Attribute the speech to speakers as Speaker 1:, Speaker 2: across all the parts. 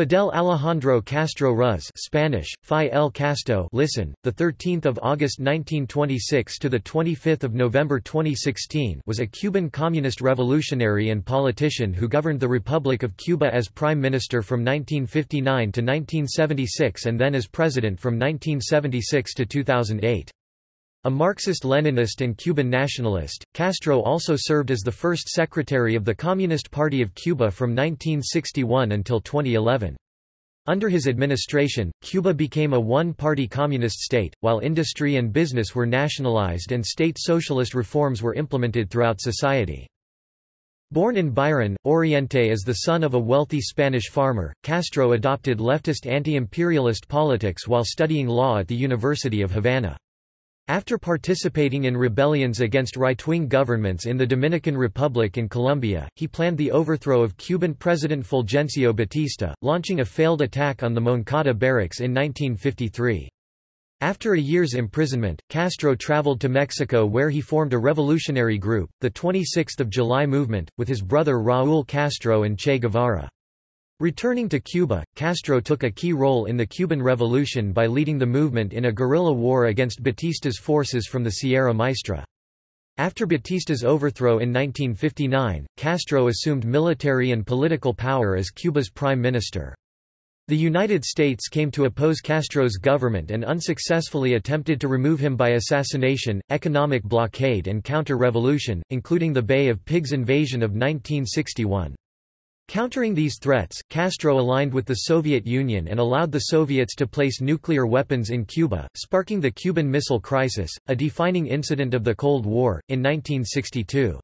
Speaker 1: Fidel Alejandro Castro Ruz Spanish, Fi el Casto listen, 13 August 1926 to 25 November 2016 was a Cuban communist revolutionary and politician who governed the Republic of Cuba as Prime Minister from 1959 to 1976 and then as President from 1976 to 2008. A Marxist-Leninist and Cuban nationalist, Castro also served as the first secretary of the Communist Party of Cuba from 1961 until 2011. Under his administration, Cuba became a one-party communist state, while industry and business were nationalized and state socialist reforms were implemented throughout society. Born in Biran, Oriente as the son of a wealthy Spanish farmer, Castro adopted leftist anti-imperialist politics while studying law at the University of Havana. After participating in rebellions against right-wing governments in the Dominican Republic and Colombia, he planned the overthrow of Cuban President Fulgencio Batista, launching a failed attack on the Moncada barracks in 1953. After a year's imprisonment, Castro traveled to Mexico where he formed a revolutionary group, the 26th of July Movement, with his brother Raúl Castro and Che Guevara. Returning to Cuba, Castro took a key role in the Cuban Revolution by leading the movement in a guerrilla war against Batista's forces from the Sierra Maestra. After Batista's overthrow in 1959, Castro assumed military and political power as Cuba's prime minister. The United States came to oppose Castro's government and unsuccessfully attempted to remove him by assassination, economic blockade and counter-revolution, including the Bay of Pigs invasion of 1961. Countering these threats, Castro aligned with the Soviet Union and allowed the Soviets to place nuclear weapons in Cuba, sparking the Cuban Missile Crisis, a defining incident of the Cold War, in 1962.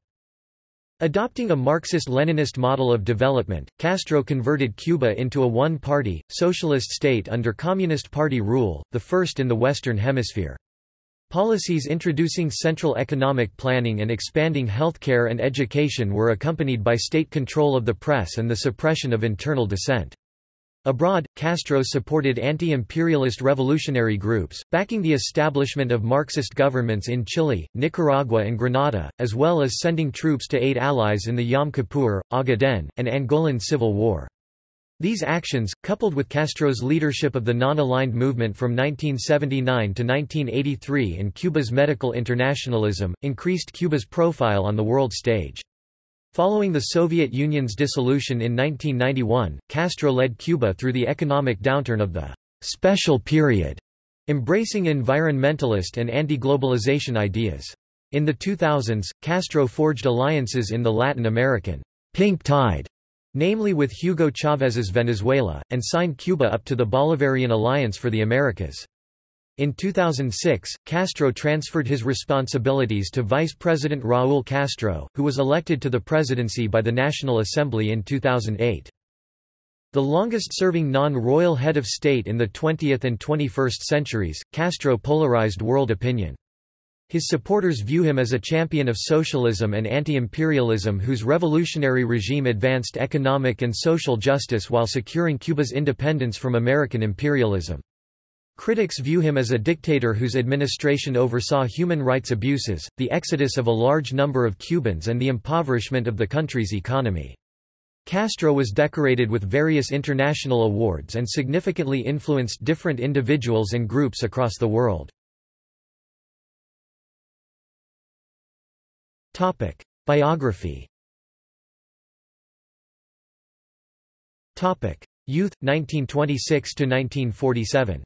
Speaker 1: Adopting a Marxist-Leninist model of development, Castro converted Cuba into a one-party, socialist state under Communist Party rule, the first in the Western Hemisphere. Policies introducing central economic planning and expanding healthcare and education were accompanied by state control of the press and the suppression of internal dissent. Abroad, Castro supported anti-imperialist revolutionary groups, backing the establishment of Marxist governments in Chile, Nicaragua and Grenada, as well as sending troops to aid allies in the Yom Kippur, Ogaden, and Angolan Civil War. These actions, coupled with Castro's leadership of the non-aligned movement from 1979 to 1983 and Cuba's medical internationalism, increased Cuba's profile on the world stage. Following the Soviet Union's dissolution in 1991, Castro led Cuba through the economic downturn of the «special period», embracing environmentalist and anti-globalization ideas. In the 2000s, Castro forged alliances in the Latin American «pink tide» namely with Hugo Chávez's Venezuela, and signed Cuba up to the Bolivarian Alliance for the Americas. In 2006, Castro transferred his responsibilities to Vice President Raúl Castro, who was elected to the presidency by the National Assembly in 2008. The longest-serving non-royal head of state in the 20th and 21st centuries, Castro polarized world opinion. His supporters view him as a champion of socialism and anti-imperialism whose revolutionary regime advanced economic and social justice while securing Cuba's independence from American imperialism. Critics view him as a dictator whose administration oversaw human rights abuses, the exodus of a large number of Cubans and the impoverishment of the country's economy. Castro was decorated with various international awards and significantly influenced different individuals and groups across the world. Topic: Biography. Topic: Youth 1926 to 1947.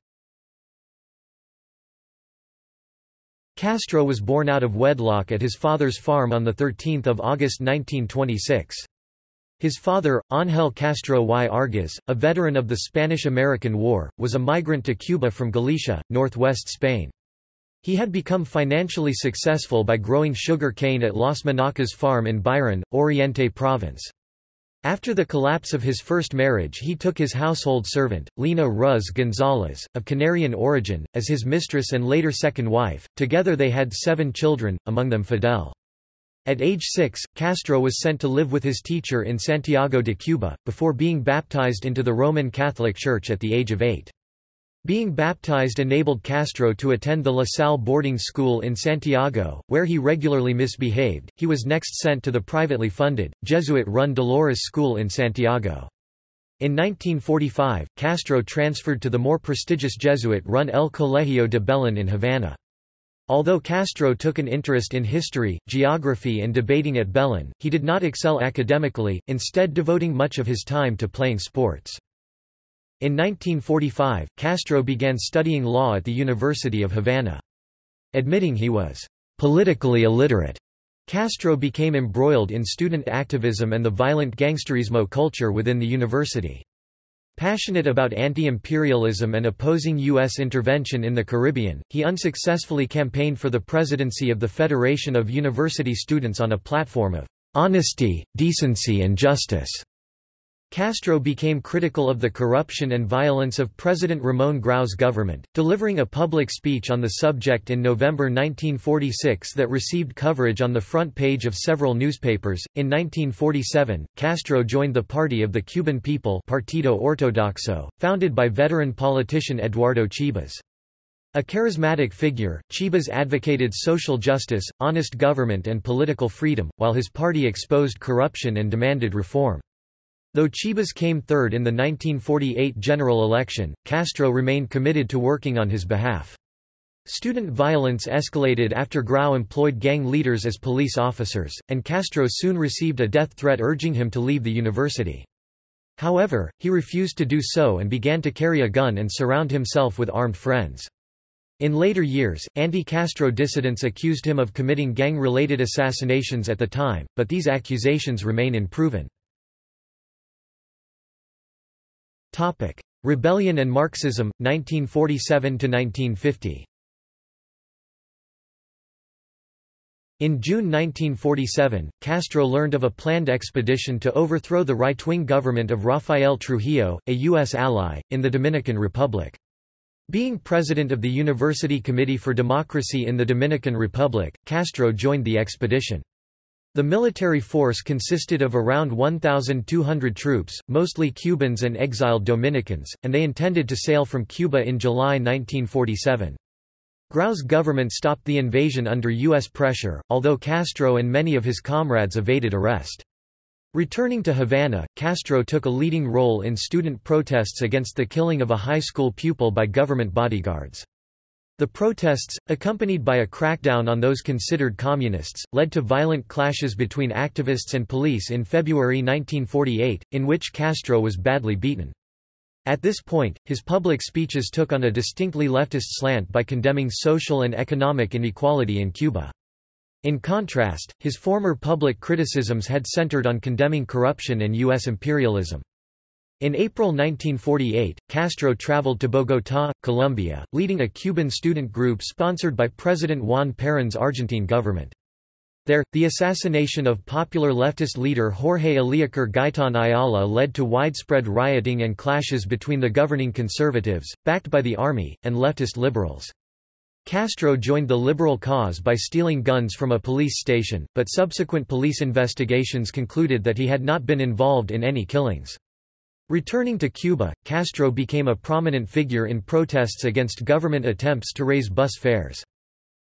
Speaker 1: Castro was born out of wedlock at his father's farm on 13 August 1926. His father, Ángel Castro y Argiz, a veteran of the Spanish–American War, was a migrant to Cuba from Galicia, northwest Spain. He had become financially successful by growing sugar cane at Las Manacas farm in Biran, Oriente province. After the collapse of his first marriage he took his household servant, Lina Ruz González, of Canarian origin, as his mistress and later second wife. Together they had seven children, among them Fidel. At age six, Castro was sent to live with his teacher in Santiago de Cuba, before being baptized into the Roman Catholic Church at the age of eight. Being baptized enabled Castro to attend the La Salle boarding school in Santiago, where he regularly misbehaved. He was next sent to the privately funded, Jesuit run Dolores School in Santiago. In 1945, Castro transferred to the more prestigious Jesuit-run El Colegio de Belén in Havana. Although Castro took an interest in history, geography and debating at Belén, he did not excel academically, instead devoting much of his time to playing sports. In 1945, Castro began studying law at the University of Havana. Admitting he was politically illiterate, Castro became embroiled in student activism and the violent gangsterismo culture within the university. Passionate about anti-imperialism and opposing U.S. intervention in the Caribbean, he unsuccessfully campaigned for the presidency of the Federation of University Students on a platform of honesty, decency and justice. Castro became critical of the corruption and violence of President Ramon Grau's government, delivering a public speech on the subject in November 1946 that received coverage on the front page of several newspapers. In 1947, Castro joined the Party of the Cuban People Partido Ortodoxo, founded by veteran politician Eduardo Chibas. A charismatic figure, Chibas advocated social justice, honest government and political freedom, while his party exposed corruption and demanded reform. Though Chibas came third in the 1948 general election, Castro remained committed to working on his behalf. Student violence escalated after Grau employed gang leaders as police officers, and Castro soon received a death threat urging him to leave the university. However, he refused to do so and began to carry a gun and surround himself with armed friends. In later years, anti-Castro dissidents accused him of committing gang-related assassinations at the time, but these accusations remain unproven. Topic: Rebellion and Marxism 1947 to 1950. In June 1947, Castro learned of a planned expedition to overthrow the right-wing government of Rafael Trujillo, a U.S. ally, in the Dominican Republic. Being president of the University Committee for Democracy in the Dominican Republic, Castro joined the expedition. The military force consisted of around 1,200 troops, mostly Cubans and exiled Dominicans, and they intended to sail from Cuba in July 1947. Grau's government stopped the invasion under U.S. pressure, although Castro and many of his comrades evaded arrest. Returning to Havana, Castro took a leading role in student protests against the killing of a high school pupil by government bodyguards. The protests, accompanied by a crackdown on those considered communists, led to violent clashes between activists and police in February 1948, in which Castro was badly beaten. At this point, his public speeches took on a distinctly leftist slant by condemning social and economic inequality in Cuba. In contrast, his former public criticisms had centered on condemning corruption and U.S. imperialism. In April 1948, Castro traveled to Bogotá, Colombia, leading a Cuban student group sponsored by President Juan Perón's Argentine government. There, the assassination of popular leftist leader Jorge Eliécer Gaitán Ayala led to widespread rioting and clashes between the governing conservatives, backed by the army, and leftist liberals. Castro joined the liberal cause by stealing guns from a police station, but subsequent police investigations concluded that he had not been involved in any killings. Returning to Cuba, Castro became a prominent figure in protests against government attempts to raise bus fares.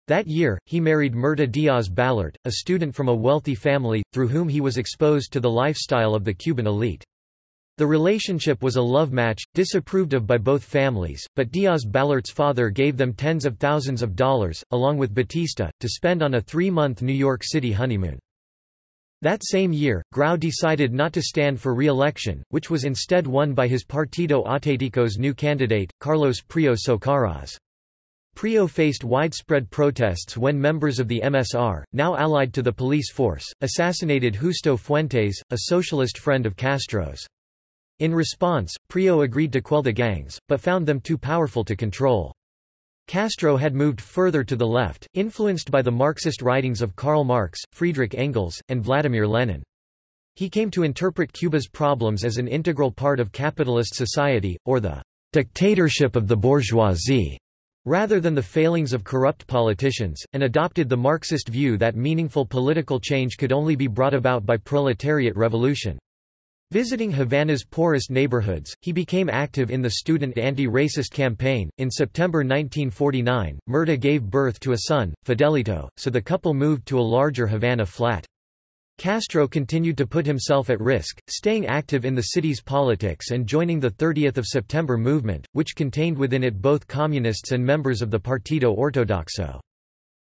Speaker 1: That year, he married Mirta Díaz Balart, a student from a wealthy family, through whom he was exposed to the lifestyle of the Cuban elite. The relationship was a love match, disapproved of by both families, but Díaz Balart's father gave them tens of thousands of dollars, along with Batista, to spend on a three-month New York City honeymoon. That same year, Grau decided not to stand for re-election, which was instead won by his Partido Auténtico's new candidate, Carlos Prio Socarrás. Prio faced widespread protests when members of the MSR, now allied to the police force, assassinated Justo Fuentes, a socialist friend of Castro's. In response, Prio agreed to quell the gangs, but found them too powerful to control. Castro had moved further to the left, influenced by the Marxist writings of Karl Marx, Friedrich Engels, and Vladimir Lenin. He came to interpret Cuba's problems as an integral part of capitalist society, or the dictatorship of the bourgeoisie, rather than the failings of corrupt politicians, and adopted the Marxist view that meaningful political change could only be brought about by proletariat revolution. Visiting Havana's poorest neighborhoods, he became active in the student anti-racist campaign. In September 1949, Mirta gave birth to a son, Fidelito, so the couple moved to a larger Havana flat. Castro continued to put himself at risk, staying active in the city's politics and joining the 30th of September movement, which contained within it both communists and members of the Partido Ortodoxo.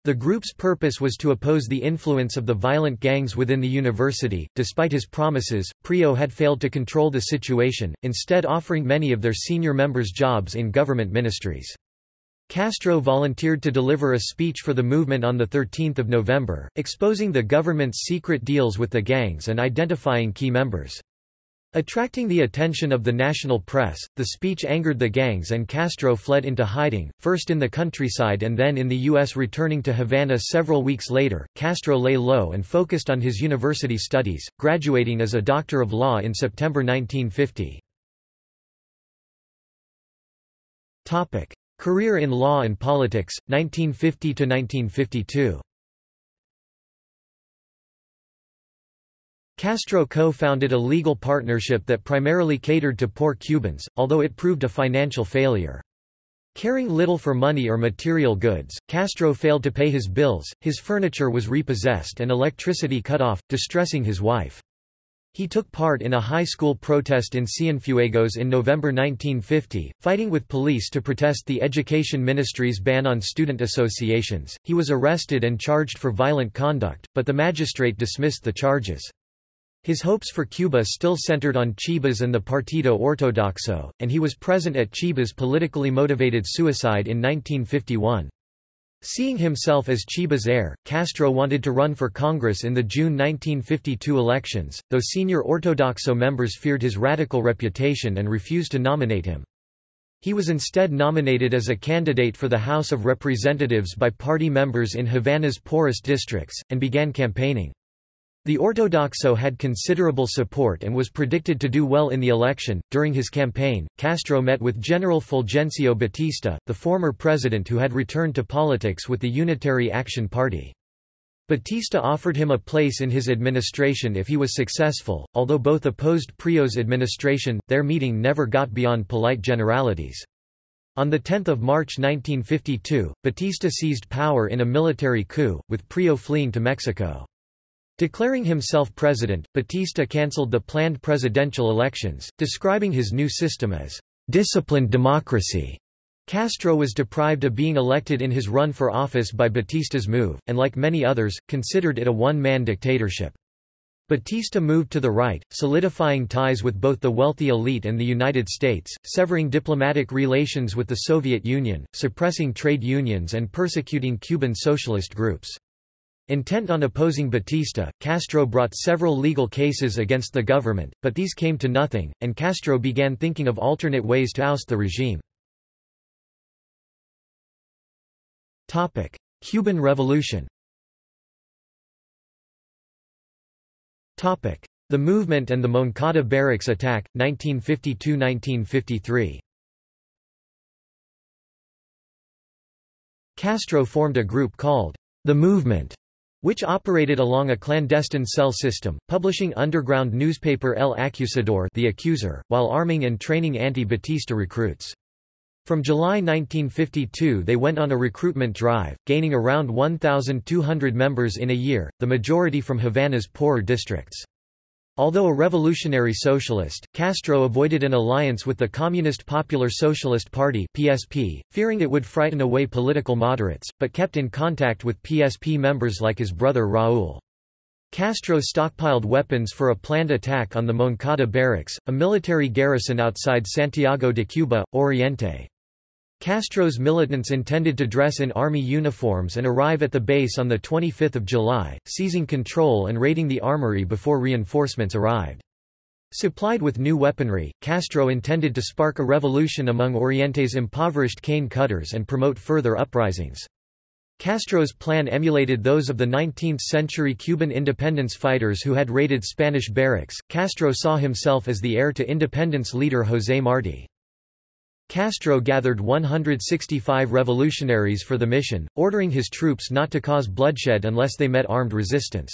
Speaker 1: The group's purpose was to oppose the influence of the violent gangs within the university. Despite his promises, Prio had failed to control the situation, instead offering many of their senior members jobs in government ministries. Castro volunteered to deliver a speech for the movement on 13 November, exposing the government's secret deals with the gangs and identifying key members. Attracting the attention of the national press, the speech angered the gangs and Castro fled into hiding, first in the countryside and then in the U.S. Returning to Havana several weeks later, Castro lay low and focused on his university studies, graduating as a Doctor of Law in September 1950. Career in law and politics, 1950–1952 Castro co-founded a legal partnership that primarily catered to poor Cubans, although it proved a financial failure. Caring little for money or material goods, Castro failed to pay his bills, his furniture was repossessed and electricity cut off, distressing his wife. He took part in a high school protest in Cienfuegos in November 1950, fighting with police to protest the Education Ministry's ban on student associations. He was arrested and charged for violent conduct, but the magistrate dismissed the charges. His hopes for Cuba still centered on Chibas and the Partido Ortodoxo, and he was present at Chibas' politically motivated suicide in 1951. Seeing himself as Chiba's heir, Castro wanted to run for Congress in the June 1952 elections, though senior Ortodoxo members feared his radical reputation and refused to nominate him. He was instead nominated as a candidate for the House of Representatives by party members in Havana's poorest districts, and began campaigning. The Ortodoxo had considerable support and was predicted to do well in the election. During his campaign, Castro met with General Fulgencio Batista, the former president who had returned to politics with the Unitary Action Party. Batista offered him a place in his administration if he was successful, although both opposed Prio's administration, their meeting never got beyond polite generalities. On 10 March 1952, Batista seized power in a military coup, with Prio fleeing to Mexico. Declaring himself president, Batista cancelled the planned presidential elections, describing his new system as disciplined democracy. Castro was deprived of being elected in his run for office by Batista's move, and like many others, considered it a one-man dictatorship. Batista moved to the right, solidifying ties with both the wealthy elite and the United States, severing diplomatic relations with the Soviet Union, suppressing trade unions and persecuting Cuban socialist groups. Intent on opposing Batista, Castro brought several legal cases against the government, but these came to nothing, and Castro began thinking of alternate ways to oust the regime. Cuban Revolution The movement and the Moncada barracks attack, 1952–1953 Castro formed a group called the Movement which operated along a clandestine cell system, publishing underground newspaper El Acusador the Accuser, while arming and training anti-Batista recruits. From July 1952 they went on a recruitment drive, gaining around 1,200 members in a year, the majority from Havana's poorer districts. Although a revolutionary socialist, Castro avoided an alliance with the Communist Popular Socialist Party (PSP), fearing it would frighten away political moderates, but kept in contact with PSP members like his brother Raúl. Castro stockpiled weapons for a planned attack on the Moncada barracks, a military garrison outside Santiago de Cuba, Oriente. Castro's militants intended to dress in army uniforms and arrive at the base on 25 July, seizing control and raiding the armory before reinforcements arrived. Supplied with new weaponry, Castro intended to spark a revolution among Oriente's impoverished cane cutters and promote further uprisings. Castro's plan emulated those of the 19th-century Cuban independence fighters who had raided Spanish barracks. Castro saw himself as the heir to independence leader José Martí. Castro gathered 165 revolutionaries for the mission, ordering his troops not to cause bloodshed unless they met armed resistance.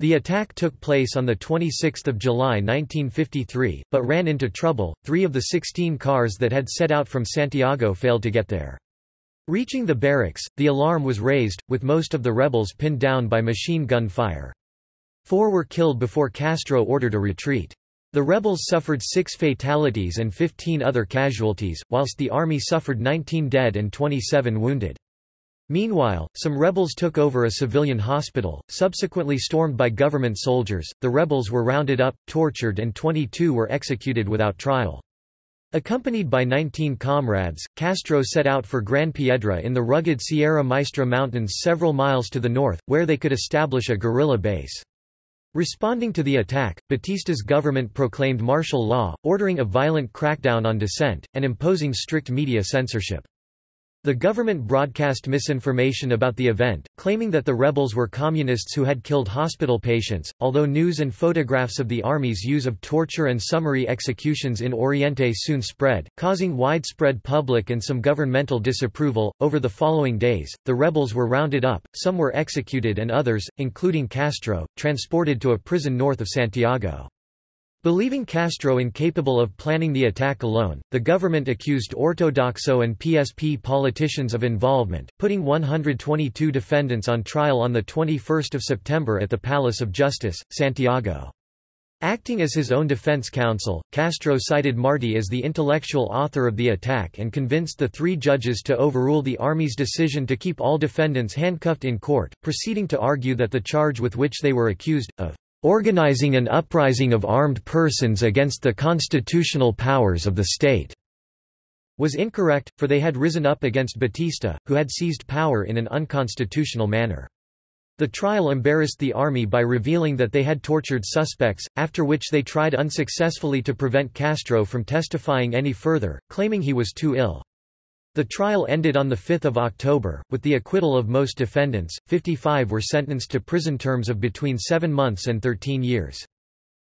Speaker 1: The attack took place on 26 July 1953, but ran into trouble, three of the 16 cars that had set out from Santiago failed to get there. Reaching the barracks, the alarm was raised, with most of the rebels pinned down by machine gun fire. Four were killed before Castro ordered a retreat. The rebels suffered six fatalities and 15 other casualties, whilst the army suffered 19 dead and 27 wounded. Meanwhile, some rebels took over a civilian hospital, subsequently stormed by government soldiers. The rebels were rounded up, tortured, and 22 were executed without trial. Accompanied by 19 comrades, Castro set out for Gran Piedra in the rugged Sierra Maestra Mountains several miles to the north, where they could establish a guerrilla base. Responding to the attack, Batista's government proclaimed martial law, ordering a violent crackdown on dissent, and imposing strict media censorship. The government broadcast misinformation about the event, claiming that the rebels were communists who had killed hospital patients, although news and photographs of the army's use of torture and summary executions in Oriente soon spread, causing widespread public and some governmental disapproval. Over the following days, the rebels were rounded up, some were executed, and others, including Castro, transported to a prison north of Santiago. Believing Castro incapable of planning the attack alone, the government accused Ortodoxo and PSP politicians of involvement, putting 122 defendants on trial on 21 September at the Palace of Justice, Santiago. Acting as his own defense counsel, Castro cited Martí as the intellectual author of the attack and convinced the three judges to overrule the army's decision to keep all defendants handcuffed in court, proceeding to argue that the charge with which they were accused, of organizing an uprising of armed persons against the constitutional powers of the state was incorrect, for they had risen up against Batista, who had seized power in an unconstitutional manner. The trial embarrassed the army by revealing that they had tortured suspects, after which they tried unsuccessfully to prevent Castro from testifying any further, claiming he was too ill. The trial ended on 5 October, with the acquittal of most defendants, 55 were sentenced to prison terms of between 7 months and 13 years.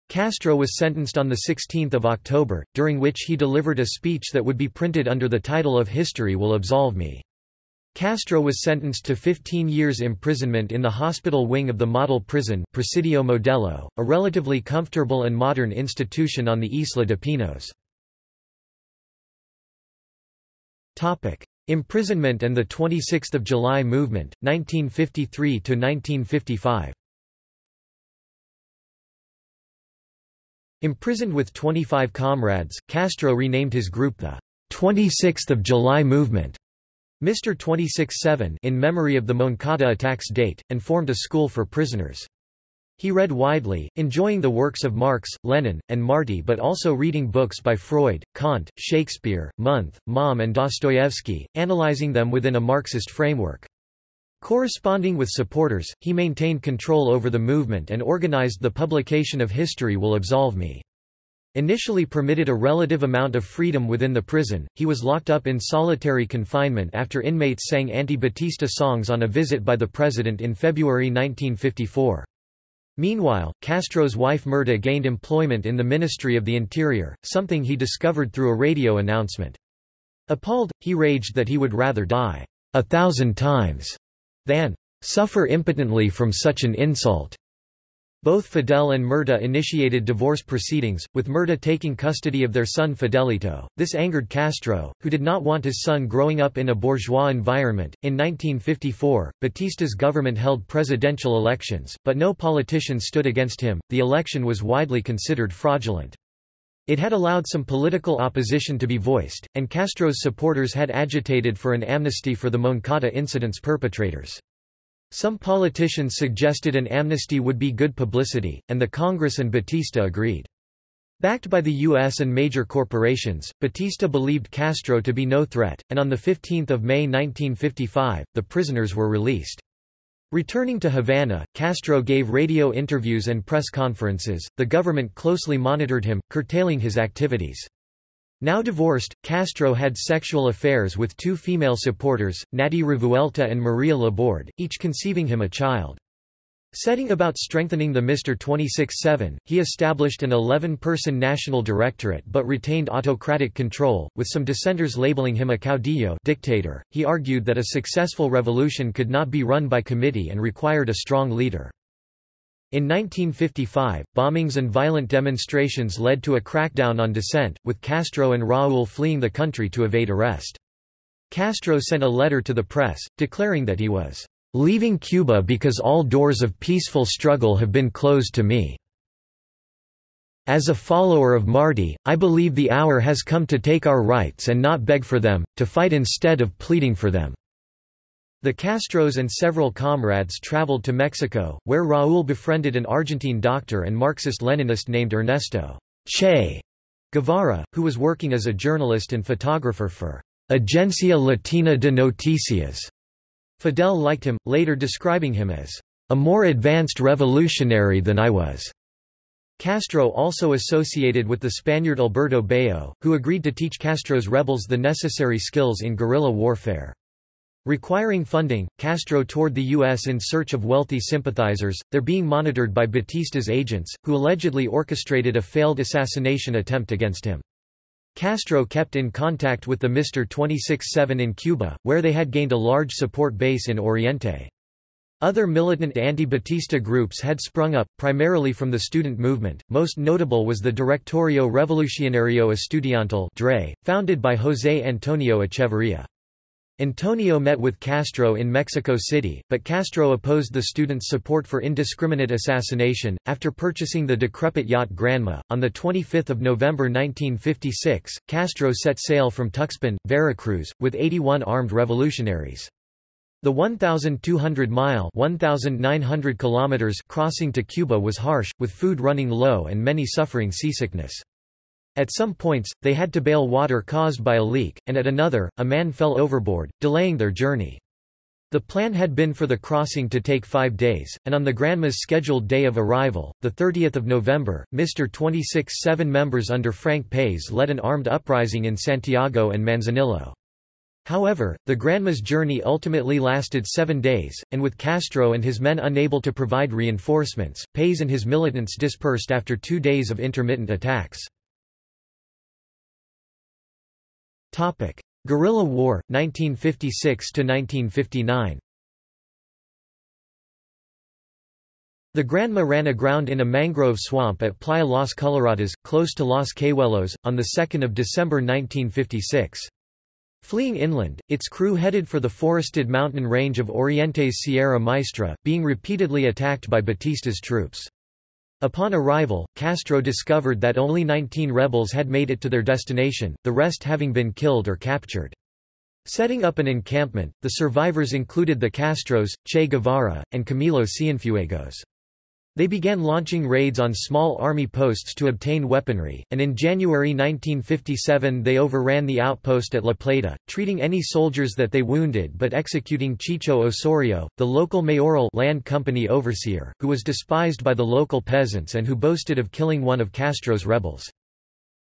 Speaker 1: Castro was sentenced on 16 October, during which he delivered a speech that would be printed under the title of History Will Absolve Me. Castro was sentenced to 15 years imprisonment in the hospital wing of the model prison Presidio Modelo, a relatively comfortable and modern institution on the Isla de Pinos. Topic: Imprisonment and the 26th of July movement 1953 to 1955. Imprisoned with 25 comrades, Castro renamed his group the 26th of July movement, Mr. 26-7 in memory of the Moncada attacks date, and formed a school for prisoners. He read widely, enjoying the works of Marx, Lenin, and Martí but also reading books by Freud, Kant, Shakespeare, Munthe, Maugham and Dostoevsky, analyzing them within a Marxist framework. Corresponding with supporters, he maintained control over the movement and organized the publication of History Will Absolve Me. Initially permitted a relative amount of freedom within the prison, he was locked up in solitary confinement after inmates sang anti-Batista songs on a visit by the president in February 1954. Meanwhile, Castro's wife Mirta gained employment in the Ministry of the Interior, something he discovered through a radio announcement. Appalled, he raged that he would rather die a thousand times than suffer impotently from such an insult. Both Fidel and Mirta initiated divorce proceedings, with Mirta taking custody of their son Fidelito. This angered Castro, who did not want his son growing up in a bourgeois environment. In 1954, Batista's government held presidential elections, but no politician stood against him. The election was widely considered fraudulent. It had allowed some political opposition to be voiced, and Castro's supporters had agitated for an amnesty for the Moncada incident's perpetrators. Some politicians suggested an amnesty would be good publicity, and the Congress and Batista agreed. Backed by the U.S. and major corporations, Batista believed Castro to be no threat, and on 15 May 1955, the prisoners were released. Returning to Havana, Castro gave radio interviews and press conferences. The government closely monitored him, curtailing his activities. Now divorced, Castro had sexual affairs with two female supporters, Natty Revuelta and Maria Laborde, each conceiving him a child. Setting about strengthening the Mr. 26-7, he established an 11-person national directorate but retained autocratic control, with some dissenters labeling him a caudillo dictator. He argued that a successful revolution could not be run by committee and required a strong leader. In 1955, bombings and violent demonstrations led to a crackdown on dissent, with Castro and Raúl fleeing the country to evade arrest. Castro sent a letter to the press, declaring that he was leaving Cuba because all doors of peaceful struggle have been closed to me. As a follower of Martí, I believe the hour has come to take our rights and not beg for them, to fight instead of pleading for them." The Castros and several comrades traveled to Mexico, where Raúl befriended an Argentine doctor and Marxist-Leninist named Ernesto Che Guevara, who was working as a journalist and photographer for Agencia Latina de Noticias. Fidel liked him, later describing him as a more advanced revolutionary than I was. Castro also associated with the Spaniard Alberto Bayo, who agreed to teach Castro's rebels the necessary skills in guerrilla warfare. Requiring funding, Castro toured the U.S. in search of wealthy sympathizers, they're being monitored by Batista's agents, who allegedly orchestrated a failed assassination attempt against him. Castro kept in contact with the Mr. 26-7 in Cuba, where they had gained a large support base in Oriente. Other militant anti-Batista groups had sprung up, primarily from the student movement, most notable was the Directorio Revolucionario Estudiantil DRE, founded by José Antonio Echeverría. Antonio met with Castro in Mexico City, but Castro opposed the students' support for indiscriminate assassination. After purchasing the decrepit yacht Granma, on 25 November 1956, Castro set sail from Tuxpan, Veracruz, with 81 armed revolutionaries. The 1,200-mile (1,900 kilometers) crossing to Cuba was harsh, with food running low and many suffering seasickness. At some points, they had to bail water caused by a leak, and at another, a man fell overboard, delaying their journey. The plan had been for the crossing to take five days, and on the Granma's scheduled day of arrival, 30 November, Mr. 26-7 members under Frank País led an armed uprising in Santiago and Manzanillo. However, the Granma's journey ultimately lasted seven days, and with Castro and his men unable to provide reinforcements, País and his militants dispersed after two days of intermittent attacks. Guerrilla War, 1956 to 1959. The Granma ran aground in a mangrove swamp at Playa Las Coloradas, close to Los Cayuelos, on 2 December 1956. Fleeing inland, its crew headed for the forested mountain range of Oriente's Sierra Maestra, being repeatedly attacked by Batista's troops. Upon arrival, Castro discovered that only 19 rebels had made it to their destination, the rest having been killed or captured. Setting up an encampment, the survivors included the Castros, Che Guevara, and Camilo Cienfuegos. They began launching raids on small army posts to obtain weaponry, and in January 1957 they overran the outpost at La Plata, treating any soldiers that they wounded but executing Chicho Osorio, the local mayoral land company overseer, who was despised by the local peasants and who boasted of killing one of Castro's rebels.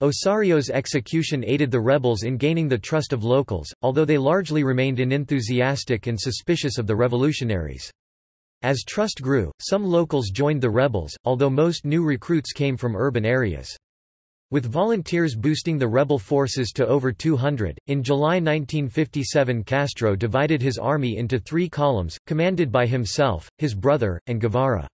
Speaker 1: Osorio's execution aided the rebels in gaining the trust of locals, although they largely remained unenthusiastic and suspicious of the revolutionaries. As trust grew, some locals joined the rebels, although most new recruits came from urban areas. With volunteers boosting the rebel forces to over 200, in July 1957 Castro divided his army into three columns, commanded by himself, his brother, and Guevara.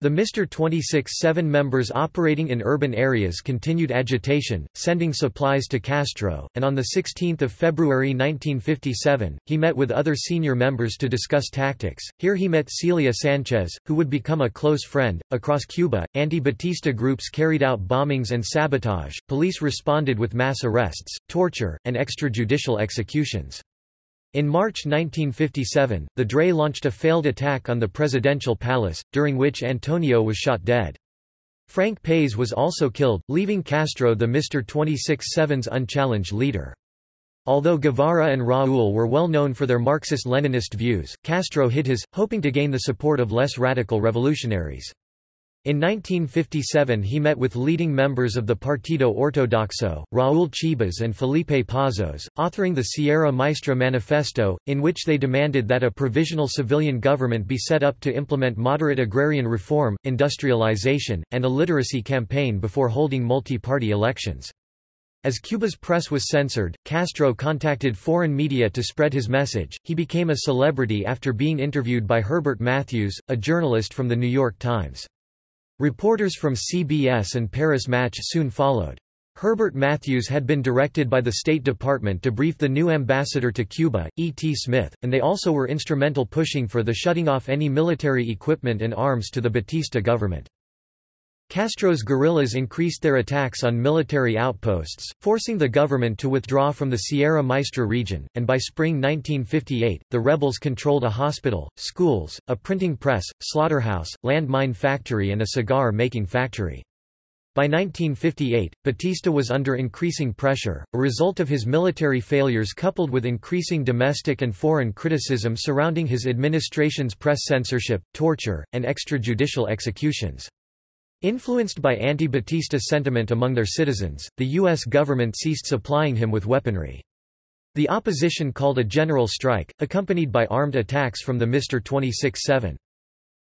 Speaker 1: The Mr. 26-7 members operating in urban areas continued agitation, sending supplies to Castro, and on 16 February 1957, he met with other senior members to discuss tactics. Here he met Celia Sanchez, who would become a close friend. Across Cuba, anti-Batista groups carried out bombings and sabotage, police responded with mass arrests, torture, and extrajudicial executions. In March 1957, the DRE launched a failed attack on the presidential palace, during which Antonio was shot dead. Frank País was also killed, leaving Castro the Mr. 26-7's unchallenged leader. Although Guevara and Raúl were well known for their Marxist-Leninist views, Castro hid his, hoping to gain the support of less radical revolutionaries. In 1957 he met with leading members of the Partido Ortodoxo, Raúl Chibas and Felipe Pazos, authoring the Sierra Maestra Manifesto, in which they demanded that a provisional civilian government be set up to implement moderate agrarian reform, industrialization, and a literacy campaign before holding multi-party elections. As Cuba's press was censored, Castro contacted foreign media to spread his message. He became a celebrity after being interviewed by Herbert Matthews, a journalist from The New York Times. Reporters from CBS and Paris Match soon followed. Herbert Matthews had been directed by the State Department to brief the new ambassador to Cuba, E. T. Smith, and they also were instrumental pushing for the shutting off any military equipment and arms to the Batista government. Castro's guerrillas increased their attacks on military outposts, forcing the government to withdraw from the Sierra Maestra region, and by spring 1958, the rebels controlled a hospital, schools, a printing press, slaughterhouse, landmine factory and a cigar-making factory. By 1958, Batista was under increasing pressure, a result of his military failures coupled with increasing domestic and foreign criticism surrounding his administration's press censorship, torture, and extrajudicial executions. Influenced by anti-Batista sentiment among their citizens, the U.S. government ceased supplying him with weaponry. The opposition called a general strike, accompanied by armed attacks from the Mr. 26-7.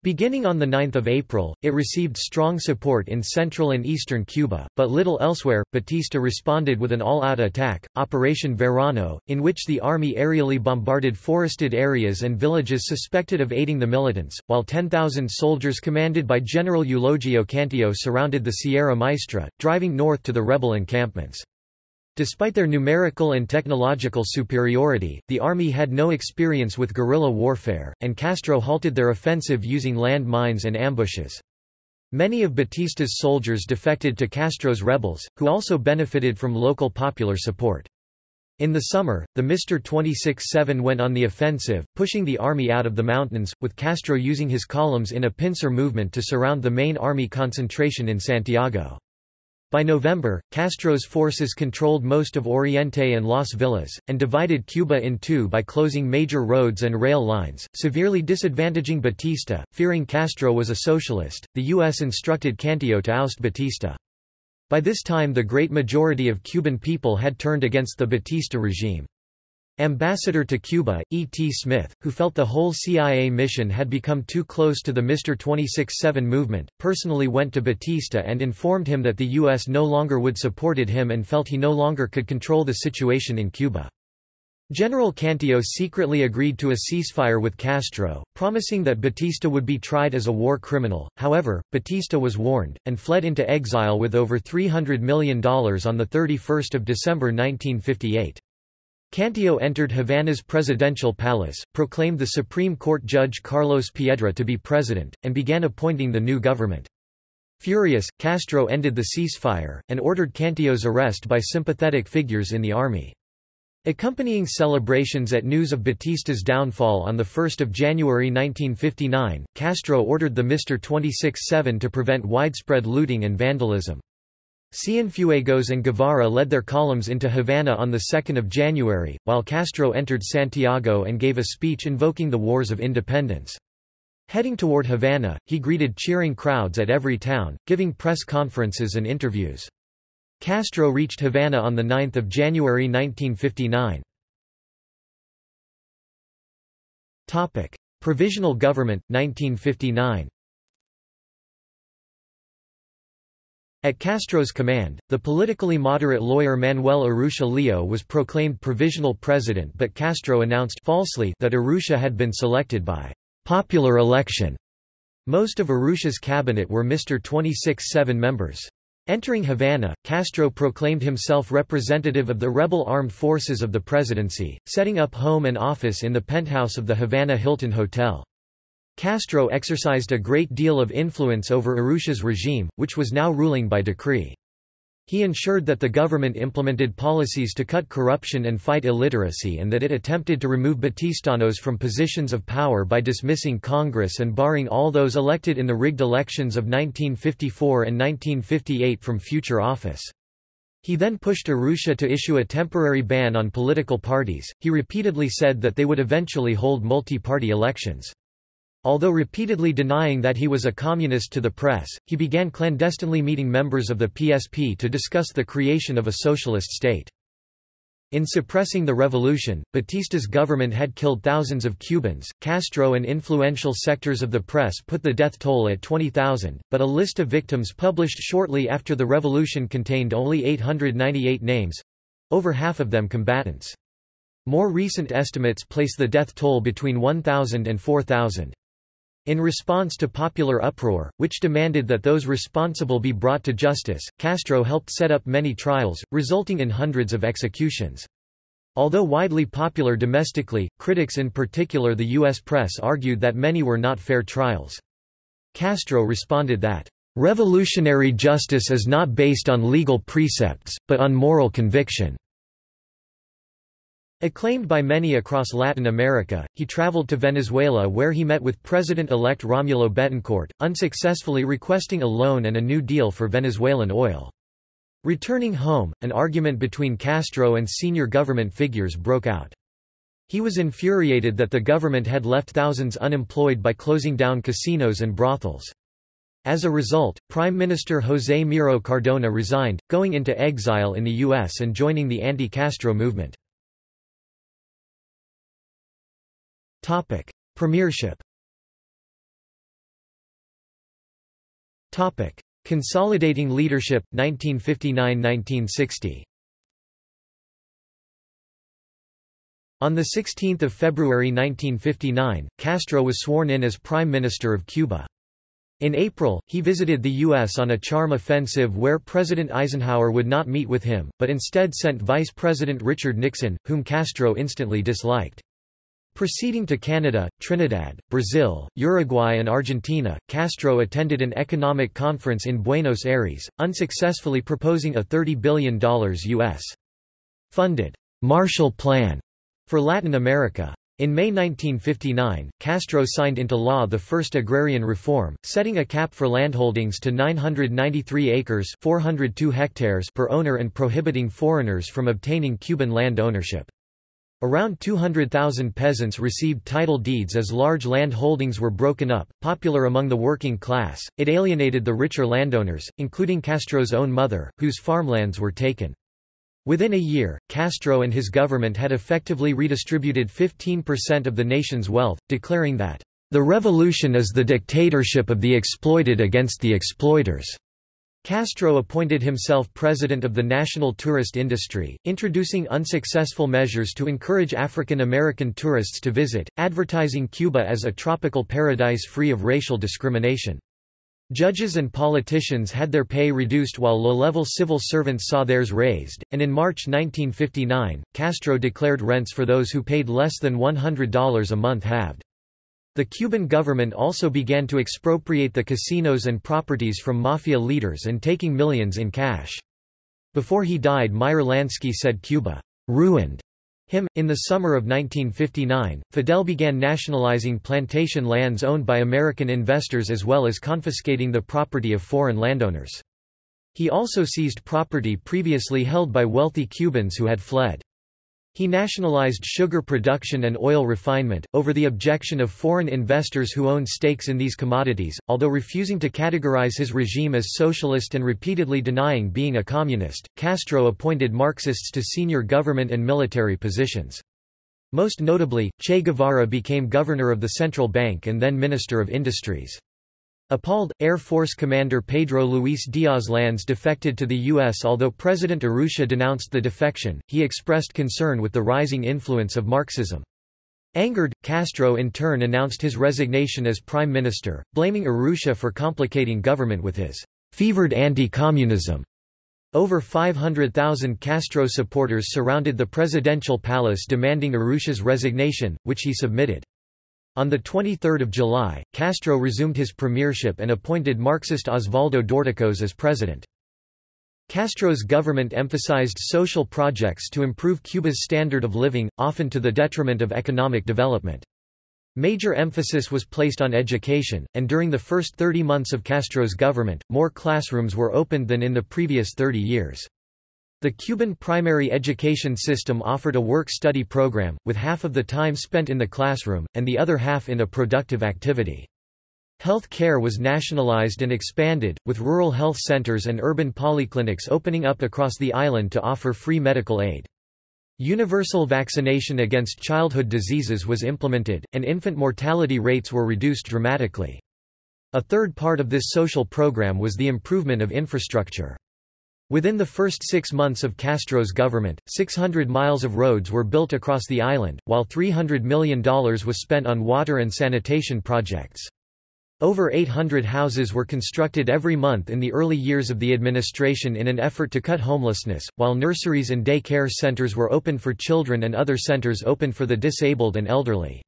Speaker 1: Beginning on 9 April, it received strong support in central and eastern Cuba, but little elsewhere. Batista responded with an all-out attack, Operation Verano, in which the army aerially bombarded forested areas and villages suspected of aiding the militants, while 10,000 soldiers commanded by General Eulogio Cantillo surrounded the Sierra Maestra, driving north to the rebel encampments. Despite their numerical and technological superiority, the army had no experience with guerrilla warfare, and Castro halted their offensive using land mines and ambushes. Many of Batista's soldiers defected to Castro's rebels, who also benefited from local popular support. In the summer, the Mr. 26-7 went on the offensive, pushing the army out of the mountains, with Castro using his columns in a pincer movement to surround the main army concentration in Santiago. By November, Castro's forces controlled most of Oriente and Las Villas, and divided Cuba in two by closing major roads and rail lines, severely disadvantaging Batista. Fearing Castro was a socialist, the U.S. instructed Cantillo to oust Batista. By this time the great majority of Cuban people had turned against the Batista regime. Ambassador to Cuba, E. T. Smith, who felt the whole CIA mission had become too close to the Mr. 26-7 movement, personally went to Batista and informed him that the U.S. no longer would supported him and felt he no longer could control the situation in Cuba. General Cantillo secretly agreed to a ceasefire with Castro, promising that Batista would be tried as a war criminal. However, Batista was warned, and fled into exile with over $300 million on 31 December 1958. Cantillo entered Havana's presidential palace, proclaimed the Supreme Court Judge Carlos Piedra to be president, and began appointing the new government. Furious, Castro ended the ceasefire, and ordered Cantillo's arrest by sympathetic figures in the army. Accompanying celebrations at news of Batista's downfall on 1 January 1959, Castro ordered the Mr. 26-7 to prevent widespread looting and vandalism. Cienfuegos and Guevara led their columns into Havana on 2 January, while Castro entered Santiago and gave a speech invoking the Wars of Independence. Heading toward Havana, he greeted cheering crowds at every town, giving press conferences and interviews. Castro reached Havana on 9 January 1959. Provisional Government, 1959 At Castro's command, the politically moderate lawyer Manuel Urrutia Lleó was proclaimed provisional president but Castro announced falsely that Urrutia had been selected by popular election. Most of Urrutia's cabinet were Mr. 26-7 members. Entering Havana, Castro proclaimed himself representative of the rebel armed forces of the presidency, setting up home and office in the penthouse of the Havana Hilton Hotel. Castro exercised a great deal of influence over Urrutia's regime, which was now ruling by decree. He ensured that the government implemented policies to cut corruption and fight illiteracy and that it attempted to remove Batistanos from positions of power by dismissing Congress and barring all those elected in the rigged elections of 1954 and 1958 from future office. He then pushed Urrutia to issue a temporary ban on political parties. He repeatedly said that they would eventually hold multi-party elections. Although repeatedly denying that he was a communist to the press, he began clandestinely meeting members of the PSP to discuss the creation of a socialist state. In suppressing the revolution, Batista's government had killed thousands of Cubans. Castro and influential sectors of the press put the death toll at 20,000, but a list of victims published shortly after the revolution contained only 898 names over half of them combatants. More recent estimates place the death toll between 1,000 and 4,000. In response to popular uproar, which demanded that those responsible be brought to justice, Castro helped set up many trials, resulting in hundreds of executions. Although widely popular domestically, critics in particular the U.S. press argued that many were not fair trials. Castro responded that, "...revolutionary justice is not based on legal precepts, but on moral conviction." Acclaimed by many across Latin America, he traveled to Venezuela where he met with President-elect Romulo Betancourt, unsuccessfully requesting a loan and a new deal for Venezuelan oil. Returning home, an argument between Castro and senior government figures broke out. He was infuriated that the government had left thousands unemployed by closing down casinos and brothels. As a result, Prime Minister José Miro Cardona resigned, going into exile in the U.S. and joining the anti-Castro movement. Topic: Premiership. Topic: Consolidating Leadership 1959–1960. On 16 February 1959, Castro was sworn in as Prime Minister of Cuba. In April, he visited the U.S. on a charm offensive where President Eisenhower would not meet with him, but instead sent Vice President Richard Nixon, whom Castro instantly disliked. Proceeding to Canada, Trinidad, Brazil, Uruguay and Argentina, Castro attended an economic conference in Buenos Aires, unsuccessfully proposing a $30 billion U.S. funded Marshall Plan for Latin America. In May 1959, Castro signed into law the first agrarian reform, setting a cap for landholdings to 993 acres 402 hectares per owner and prohibiting foreigners from obtaining Cuban land ownership. Around 200,000 peasants received title deeds as large land holdings were broken up. Popular among the working class, it alienated the richer landowners, including Castro's own mother, whose farmlands were taken. Within a year, Castro and his government had effectively redistributed 15% of the nation's wealth, declaring that, "...the revolution is the dictatorship of the exploited against the exploiters." Castro appointed himself president of the national tourist industry, introducing unsuccessful measures to encourage African American tourists to visit, advertising Cuba as a tropical paradise free of racial discrimination. Judges and politicians had their pay reduced while low-level civil servants saw theirs raised, and in March 1959, Castro declared rents for those who paid less than $100 a month halved. The Cuban government also began to expropriate the casinos and properties from mafia leaders and taking millions in cash. Before he died Meyer Lansky said Cuba ruined him. In the summer of 1959, Fidel began nationalizing plantation lands owned by American investors as well as confiscating the property of foreign landowners. He also seized property previously held by wealthy Cubans who had fled. He nationalized sugar production and oil refinement, over the objection of foreign investors who owned stakes in these commodities, although refusing to categorize his regime as socialist and repeatedly denying being a communist, Castro appointed Marxists to senior government and military positions. Most notably, Che Guevara became governor of the central bank and then Minister of Industries. Appalled, Air Force Commander Pedro Luis Diaz Lanz defected to the U.S. Although President Urrutia denounced the defection, he expressed concern with the rising influence of Marxism. Angered, Castro in turn announced his resignation as prime minister, blaming Urrutia for complicating government with his fevered anti-communism. Over 500,000 Castro supporters surrounded the presidential palace demanding Urrutia's resignation, which he submitted. On 23 July, Castro resumed his premiership and appointed Marxist Osvaldo Dorticos as president. Castro's government emphasized social projects to improve Cuba's standard of living, often to the detriment of economic development. Major emphasis was placed on education, and during the first 30 months of Castro's government, more classrooms were opened than in the previous 30 years. The Cuban primary education system offered a work-study program, with half of the time spent in the classroom, and the other half in a productive activity. Health care was nationalized and expanded, with rural health centers and urban polyclinics opening up across the island to offer free medical aid. Universal vaccination against childhood diseases was implemented, and infant mortality rates were reduced dramatically. A third part of this social program was the improvement of infrastructure. Within the first six months of Castro's government, 600 miles of roads were built across the island, while $300 million was spent on water and sanitation projects. Over 800 houses were constructed every month in the early years of the administration in an effort to cut homelessness, while nurseries and day care centers were opened for children and other centers opened for the disabled and elderly.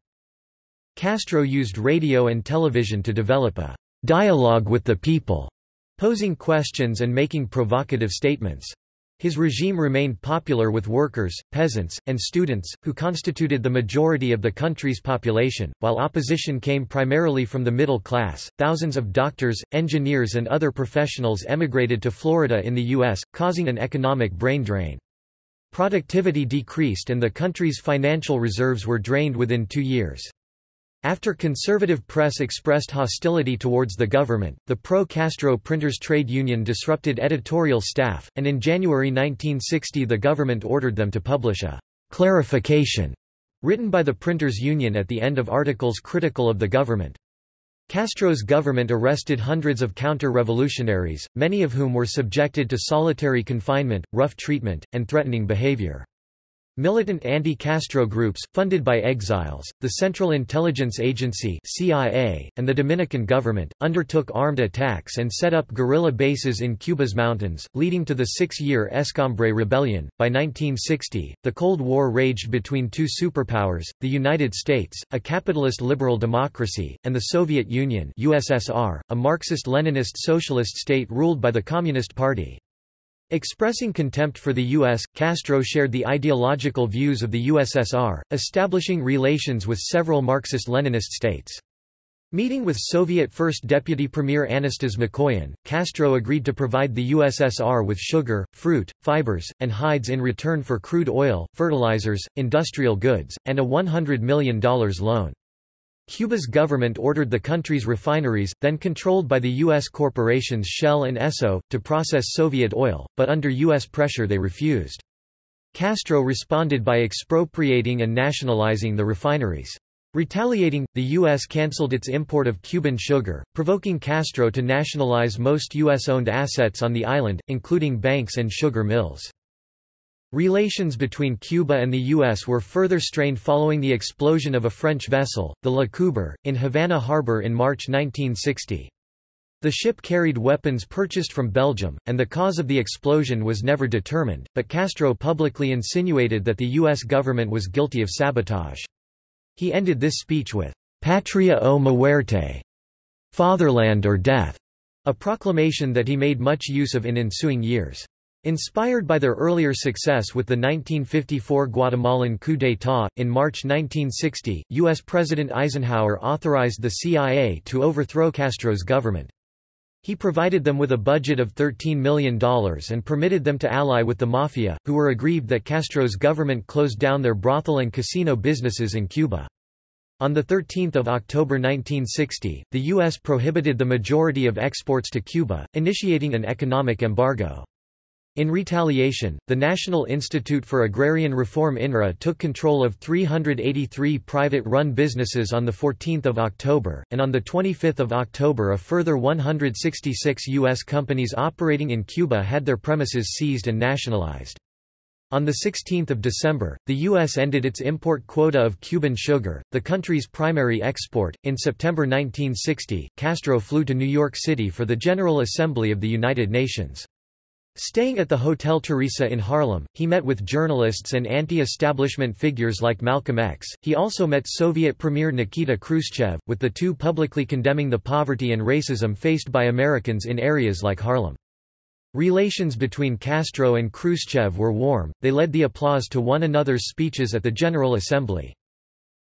Speaker 1: Castro used radio and television to develop a dialogue with the people, posing questions and making provocative statements. His regime remained popular with workers, peasants, and students, who constituted the majority of the country's population, while opposition came primarily from the middle class. Thousands of doctors, engineers, and other professionals emigrated to Florida in the U.S., causing an economic brain drain. Productivity decreased and the country's financial reserves were drained within two years. After conservative press expressed hostility towards the government, the pro-Castro Printers Trade Union disrupted editorial staff, and in January 1960 the government ordered them to publish a «clarification» written by the Printers Union at the end of articles critical of the government. Castro's government arrested hundreds of counter-revolutionaries, many of whom were subjected to solitary confinement, rough treatment, and threatening behavior. Militant anti-Castro groups, funded by exiles, the Central Intelligence Agency CIA, and the Dominican government, undertook armed attacks and set up guerrilla bases in Cuba's mountains, leading to the six-year Escambray Rebellion. By 1960, the Cold War raged between two superpowers, the United States, a capitalist liberal democracy, and the Soviet Union USSR, a Marxist-Leninist socialist state ruled by the Communist Party. Expressing contempt for the U.S., Castro shared the ideological views of the USSR, establishing relations with several Marxist-Leninist states. Meeting with Soviet First Deputy Premier Anastas Mikoyan, Castro agreed to provide the USSR with sugar, fruit, fibers, and hides in return for crude oil, fertilizers, industrial goods, and a $100 million loan. Cuba's government ordered the country's refineries, then controlled by the U.S. corporations Shell and Esso, to process Soviet oil, but under U.S. pressure they refused. Castro responded by expropriating and nationalizing the refineries. Retaliating, the U.S. cancelled its import of Cuban sugar, provoking Castro to nationalize most U.S.-owned assets on the island, including banks and sugar mills. Relations between Cuba and the U.S. were further strained following the explosion of a French vessel, the La Coubre, in Havana Harbor in March 1960. The ship carried weapons purchased from Belgium, and the cause of the explosion was never determined, but Castro publicly insinuated that the U.S. government was guilty of sabotage. He ended this speech with, Patria o muerte, fatherland or death, a proclamation that he made much use of in ensuing years. Inspired by their earlier success with the 1954 Guatemalan coup d'état, in March 1960, U.S. President Eisenhower authorized the CIA to overthrow Castro's government. He provided them with a budget of $13 million and permitted them to ally with the Mafia, who were aggrieved that Castro's government closed down their brothel and casino businesses in Cuba. On 13 October 1960, the U.S. prohibited the majority of exports to Cuba, initiating an economic embargo. In retaliation, the National Institute for Agrarian Reform INRA took control of 383 private-run businesses on 14 October, and on 25 October a further 166 U.S. companies operating in Cuba had their premises seized and nationalized. On 16 December, the U.S. ended its import quota of Cuban sugar, the country's primary export. In September 1960, Castro flew to New York City for the General Assembly of the United Nations. Staying at the Hotel Theresa in Harlem, he met with journalists and anti-establishment figures like Malcolm X. He also met Soviet Premier Nikita Khrushchev, with the two publicly condemning the poverty and racism faced by Americans in areas like Harlem. Relations between Castro and Khrushchev were warm, they led the applause to one another's speeches at the General Assembly.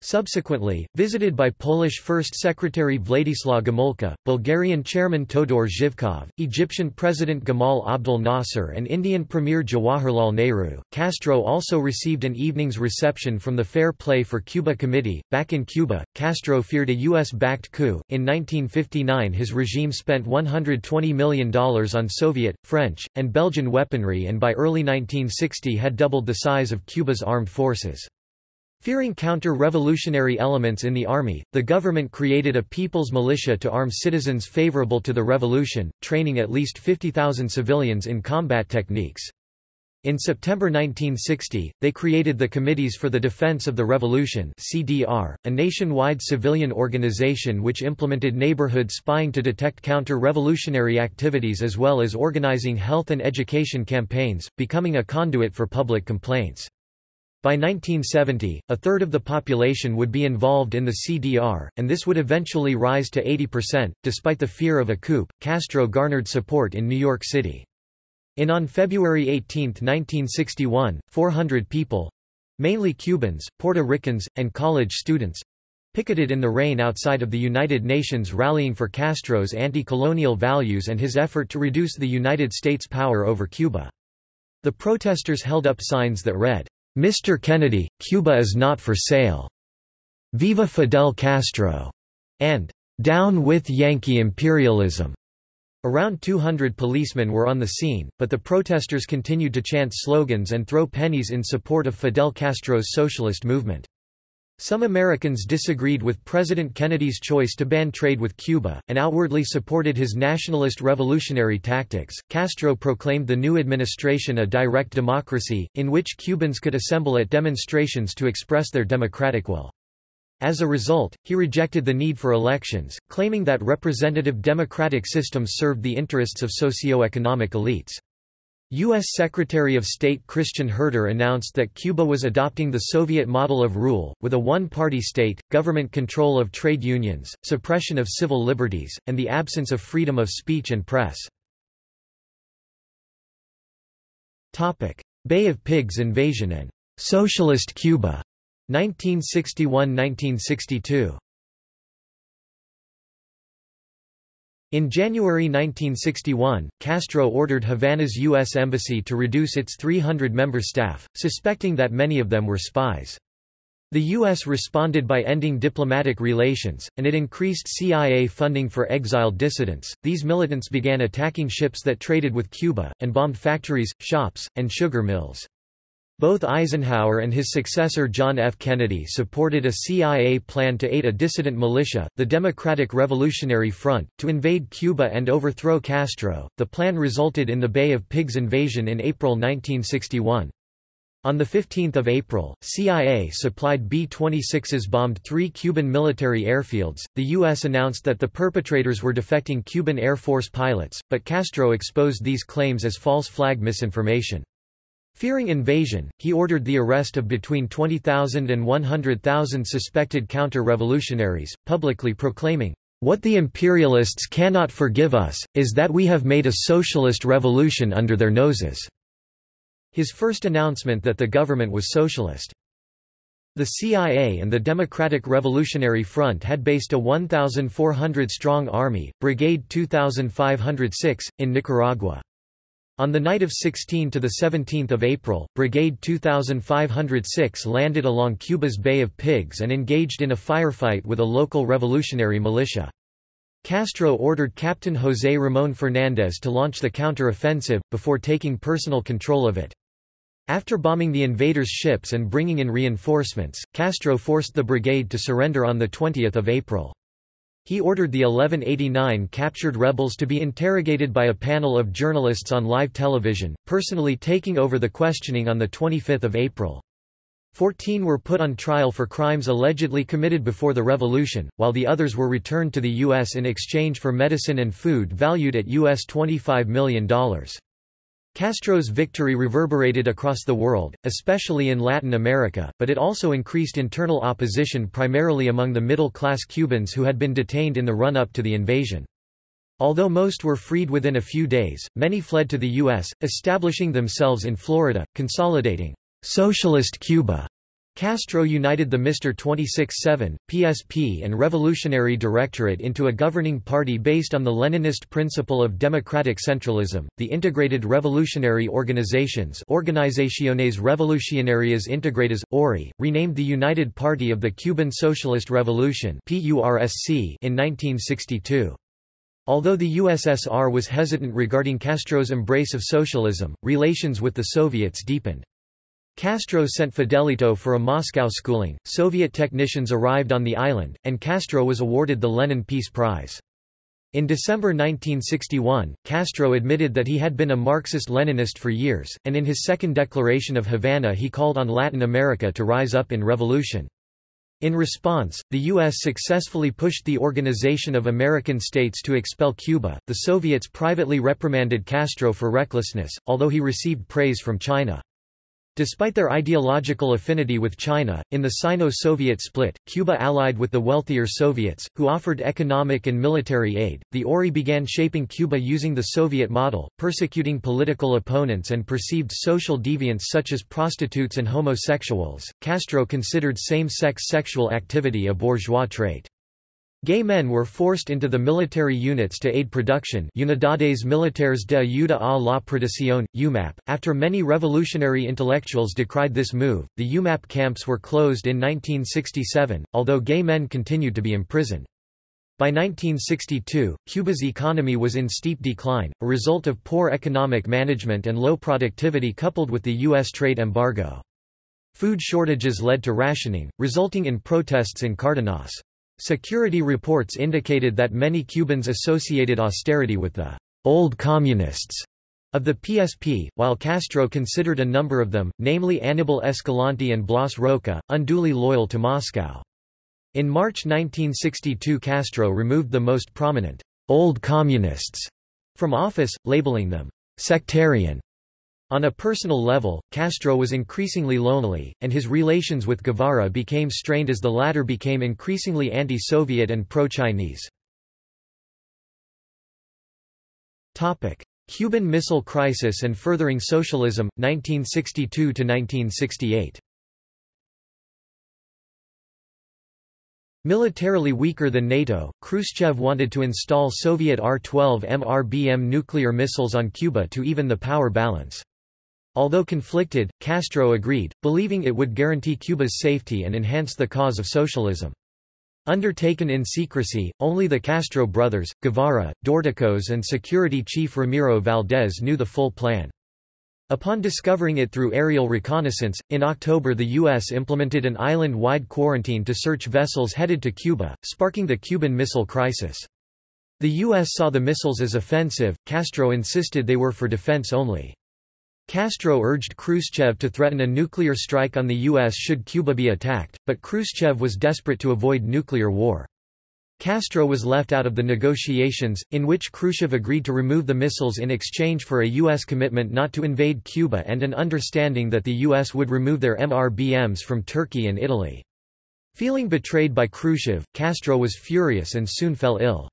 Speaker 1: Subsequently, visited by Polish First Secretary Władysław Gomulka, Bulgarian Chairman Todor Zhivkov, Egyptian President Gamal Abdel Nasser and Indian Premier Jawaharlal Nehru, Castro also received an evening's reception from the Fair Play for Cuba Committee. Back in Cuba, Castro feared a U.S.-backed coup. In 1959 his regime spent $120 million on Soviet, French, and Belgian weaponry and by early 1960 had doubled the size of Cuba's armed forces. Fearing counter-revolutionary elements in the army, the government created a people's militia to arm citizens favorable to the revolution, training at least 50,000 civilians in combat techniques. In September 1960, they created the Committees for the Defense of the Revolution CDR, a nationwide civilian organization which implemented neighborhood spying to detect counter-revolutionary activities as well as organizing health and education campaigns, becoming a conduit for public complaints. By 1970, a third of the population would be involved in the CDR, and this would eventually rise to 80%. Despite the fear of a coup, Castro garnered support in New York City. In on February 18, 1961, 400 people—mainly Cubans, Puerto Ricans, and college students—picketed in the rain outside of the United Nations rallying for Castro's anti-colonial values and his effort to reduce the United States' power over Cuba. The protesters held up signs that read, "'Mr. Kennedy, Cuba is not for sale'", "'Viva Fidel Castro'", and "'Down with Yankee imperialism'". Around 200 policemen were on the scene, but the protesters continued to chant slogans and throw pennies in support of Fidel Castro's socialist movement. Some Americans disagreed with President Kennedy's choice to ban trade with Cuba, and outwardly supported his nationalist revolutionary tactics. Castro proclaimed the new administration a direct democracy, in which Cubans could assemble at demonstrations to express their democratic will. As a result, he rejected the need for elections, claiming that representative democratic systems served the interests of socio-economic elites. U.S. Secretary of State Christian Herter announced that Cuba was adopting the Soviet model of rule, with a one-party state, government control of trade unions, suppression of civil liberties, and the absence of freedom of speech and press. Bay of Pigs invasion and «Socialist Cuba» 1961–1962 In January 1961, Castro ordered Havana's U.S. Embassy to reduce its 300-member staff, suspecting that many of them were spies. The U.S. responded by ending diplomatic relations, and it increased CIA funding for exiled dissidents. These militants began attacking ships that traded with Cuba, and bombed factories, shops, and sugar mills. Both Eisenhower and his successor John F. Kennedy supported a CIA plan to aid a dissident militia, the Democratic Revolutionary Front, to invade Cuba and overthrow Castro. The plan resulted in the Bay of Pigs invasion in April 1961. On 15 April, CIA supplied B-26s bombed three Cuban military airfields. The U.S. announced that the perpetrators were defecting Cuban Air Force pilots, but Castro exposed these claims as false flag misinformation. Fearing invasion, he ordered the arrest of between 20,000 and 100,000 suspected counter-revolutionaries, publicly proclaiming, "...what the imperialists cannot forgive us, is that we have made a socialist revolution under their noses." His first announcement that the government was socialist. The CIA and the Democratic Revolutionary Front had based a 1,400-strong army, Brigade 2506, in Nicaragua. On the night of 16 to 17 April, Brigade 2506 landed along Cuba's Bay of Pigs and engaged in a firefight with a local revolutionary militia. Castro ordered Captain José Ramón Fernández to launch the counter-offensive, before taking personal control of it. After bombing the invaders' ships and bringing in reinforcements, Castro forced the brigade to surrender on 20 April. He ordered the 1189 captured rebels to be interrogated by a panel of journalists on live television, personally taking over the questioning on 25 April. Fourteen were put on trial for crimes allegedly committed before the revolution, while the others were returned to the U.S. in exchange for medicine and food valued at US $25 million. Castro's victory reverberated across the world, especially in Latin America, but it also increased internal opposition primarily among the middle-class Cubans who had been detained in the run-up to the invasion. Although most were freed within a few days, many fled to the U.S., establishing themselves in Florida, consolidating «Socialist Cuba» Castro united the MR 26-7, PSP and Revolutionary Directorate into a governing party based on the Leninist principle of democratic centralism. The Integrated Revolutionary Organizations Organizaciones Revolucionarias Integradas, ORI, renamed the United Party of the Cuban Socialist Revolution in 1962. Although the USSR was hesitant regarding Castro's embrace of socialism, relations with the Soviets deepened. Castro sent Fidelito for a Moscow schooling, Soviet technicians arrived on the island, and Castro was awarded the Lenin Peace Prize. In December 1961, Castro admitted that he had been a Marxist-Leninist for years, and in his second declaration of Havana he called on Latin America to rise up in revolution. In response, the U.S. successfully pushed the Organization of American States to expel Cuba. The Soviets privately reprimanded Castro for recklessness, although he received praise from China. Despite their ideological affinity with China, in the Sino-Soviet split, Cuba allied with the wealthier Soviets, who offered economic and military aid. The ORI began shaping Cuba using the Soviet model, persecuting political opponents and perceived social deviants such as prostitutes and homosexuals. Castro considered same-sex sexual activity a bourgeois trait. Gay men were forced into the military units to aid production Unidades Militares de Ayuda a la Producción, UMAP. After many revolutionary intellectuals decried this move, the UMAP camps were closed in 1967, although gay men continued to be imprisoned. By 1962, Cuba's economy was in steep decline, a result of poor economic management and low productivity coupled with the U.S. trade embargo. Food shortages led to rationing, resulting in protests in Cardenas. Security reports indicated that many Cubans associated austerity with the «old communists» of the PSP, while Castro considered a number of them, namely Anibal Escalante and Blas Roca, unduly loyal to Moscow. In March 1962 Castro removed the most prominent «old communists» from office, labeling them «sectarian» On a personal level, Castro was increasingly lonely, and his relations with Guevara became strained as the latter became increasingly anti-Soviet and pro-Chinese. Cuban Missile Crisis and Furthering Socialism, 1962–1968 Militarily weaker than NATO, Khrushchev wanted to install Soviet R-12 MRBM nuclear missiles on Cuba to even the power balance. Although conflicted, Castro agreed, believing it would guarantee Cuba's safety and enhance the cause of socialism. Undertaken in secrecy, only the Castro brothers, Guevara, Dorticos and security chief Ramiro Valdés knew the full plan. Upon discovering it through aerial reconnaissance, in October the U.S. implemented an island-wide quarantine to search vessels headed to Cuba, sparking the Cuban Missile Crisis. The U.S. saw the missiles as offensive, Castro insisted they were for defense only. Castro urged Khrushchev to threaten a nuclear strike on the U.S. should Cuba be attacked, but Khrushchev was desperate to avoid nuclear war. Castro was left out of the negotiations, in which Khrushchev agreed to remove the missiles in exchange for a U.S. commitment not to invade Cuba and an understanding that the U.S. would remove their MRBMs from Turkey and Italy. Feeling betrayed by Khrushchev, Castro was furious and soon fell ill.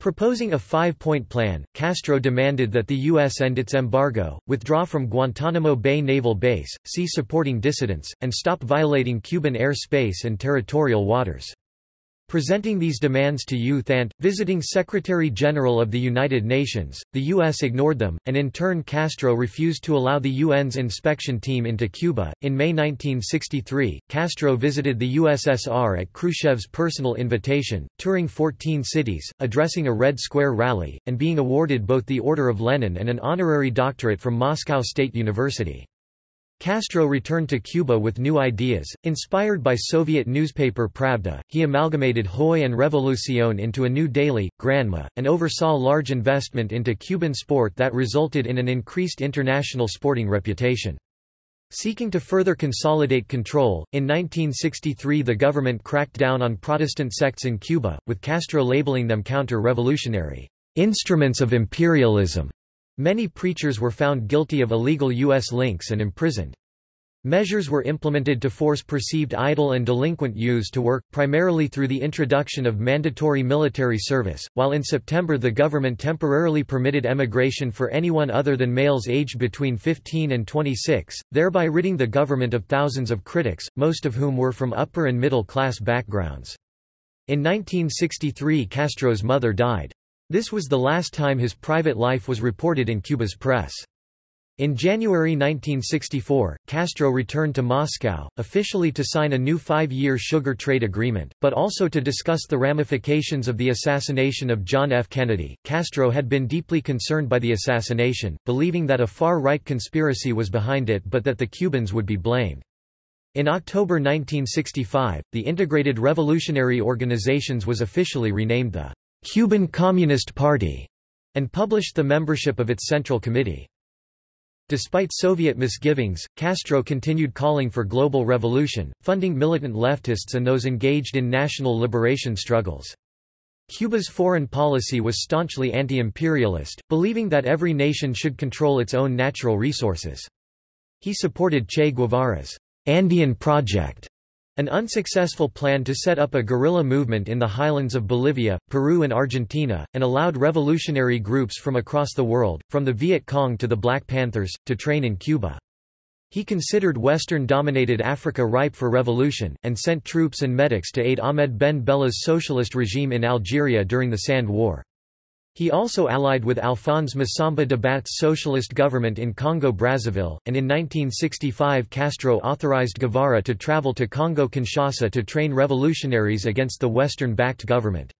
Speaker 1: Proposing a five-point plan, Castro demanded that the U.S. end its embargo, withdraw from Guantanamo Bay Naval Base, cease supporting dissidents, and stop violating Cuban air space and territorial waters. Presenting these demands to U Thant, visiting Secretary-General of the United Nations, the U.S. ignored them, and in turn Castro refused to allow the UN's inspection team into Cuba. In May 1963, Castro visited the USSR at Khrushchev's personal invitation, touring 14 cities, addressing a Red Square rally, and being awarded both the Order of Lenin and an honorary doctorate from Moscow State University. Castro returned to Cuba with new ideas. Inspired by Soviet newspaper Pravda, he amalgamated Hoy and Revolucion into a new daily, Granma, and oversaw large investment into Cuban sport that resulted in an increased international sporting reputation. Seeking to further consolidate control, in 1963 the government cracked down on Protestant sects in Cuba, with Castro labeling them counter-revolutionary instruments of imperialism. Many preachers were found guilty of illegal U.S. links and imprisoned. Measures were implemented to force perceived idle and delinquent youths to work, primarily through the introduction of mandatory military service, while in September the government temporarily permitted emigration for anyone other than males aged between 15 and 26, thereby ridding the government of thousands of critics, most of whom were from upper and middle class backgrounds. In 1963 Castro's mother died. This was the last time his private life was reported in Cuba's press. In January 1964, Castro returned to Moscow, officially to sign a new five-year sugar trade agreement, but also to discuss the ramifications of the assassination of John F. Kennedy. Castro had been deeply concerned by the assassination, believing that a far-right conspiracy was behind it but that the Cubans would be blamed. In October 1965, the Integrated Revolutionary Organizations was officially renamed the Cuban Communist Party and published the membership of its Central Committee. Despite Soviet misgivings, Castro continued calling for global revolution, funding militant leftists and those engaged in national liberation struggles. Cuba's foreign policy was staunchly anti-imperialist, believing that every nation should control its own natural resources. He supported Che Guevara's Andean Project an unsuccessful plan to set up a guerrilla movement in the highlands of Bolivia, Peru and Argentina, and allowed revolutionary groups from across the world, from the Viet Cong to the Black Panthers, to train in Cuba. He considered Western-dominated Africa ripe for revolution, and sent troops and medics to aid Ahmed Ben Bella's socialist regime in Algeria during the Sand War. He also allied with Alphonse Massamba-Débat's socialist government in Congo-Brazzaville, and in 1965 Castro authorized Guevara to travel to Congo-Kinshasa to train revolutionaries against the Western-backed government.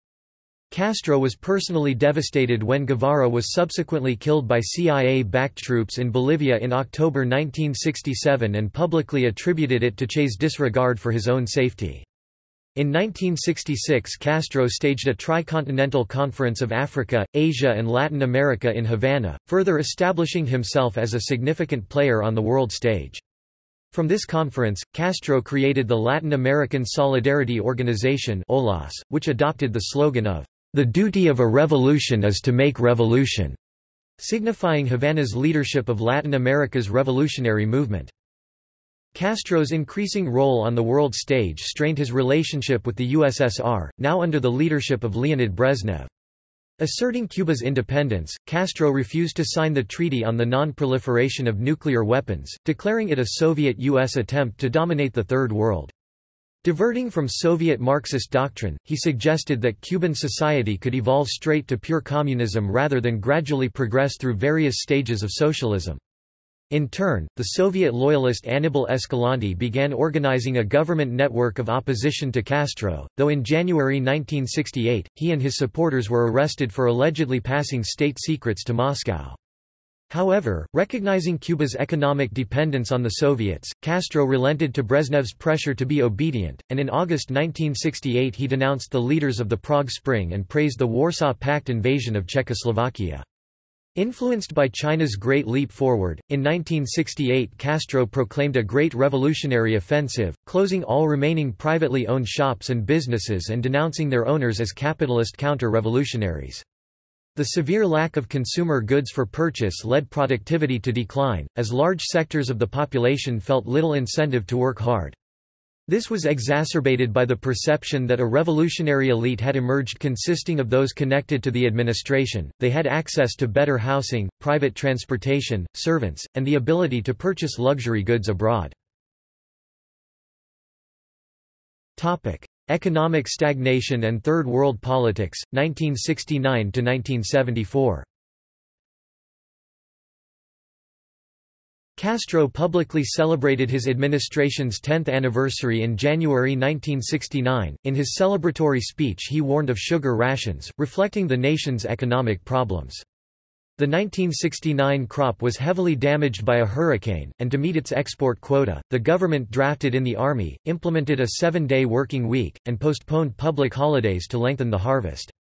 Speaker 1: Castro was personally devastated when Guevara was subsequently killed by CIA-backed troops in Bolivia in October 1967 and publicly attributed it to Che's disregard for his own safety. In 1966 Castro staged a tricontinental conference of Africa, Asia and Latin America in Havana, further establishing himself as a significant player on the world stage. From this conference, Castro created the Latin American Solidarity Organization OLAS, which adopted the slogan of, "...the duty of a revolution is to make revolution", signifying Havana's leadership of Latin America's revolutionary movement. Castro's increasing role on the world stage strained his relationship with the USSR, now under the leadership of Leonid Brezhnev. Asserting Cuba's independence, Castro refused to sign the Treaty on the Non-Proliferation of Nuclear Weapons, declaring it a Soviet-US attempt to dominate the Third World. Diverting from Soviet Marxist doctrine, he suggested that Cuban society could evolve straight to pure communism rather than gradually progress through various stages of socialism. In turn, the Soviet loyalist Anibal Escalante began organizing a government network of opposition to Castro, though in January 1968, he and his supporters were arrested for allegedly passing state secrets to Moscow. However, recognizing Cuba's economic dependence on the Soviets, Castro relented to Brezhnev's pressure to be obedient, and in August 1968 he denounced the leaders of the Prague Spring and praised the Warsaw Pact invasion of Czechoslovakia. Influenced by China's Great Leap Forward, in 1968 Castro proclaimed a Great Revolutionary Offensive, closing all remaining privately owned shops and businesses and denouncing their owners as capitalist counter-revolutionaries. The severe lack of consumer goods for purchase led productivity to decline, as large sectors of the population felt little incentive to work hard. This was exacerbated by the perception that a revolutionary elite had emerged consisting of those connected to the administration, they had access to better housing, private transportation, servants, and the ability to purchase luxury goods abroad. Economic stagnation and Third World politics, 1969–1974 Castro publicly celebrated his administration's 10th anniversary in January 1969. In his celebratory speech, he warned of sugar rations, reflecting the nation's economic problems. The 1969 crop was heavily damaged by a hurricane, and to meet its export quota, the government drafted in the army, implemented a seven-day working week, and postponed public holidays to lengthen the harvest.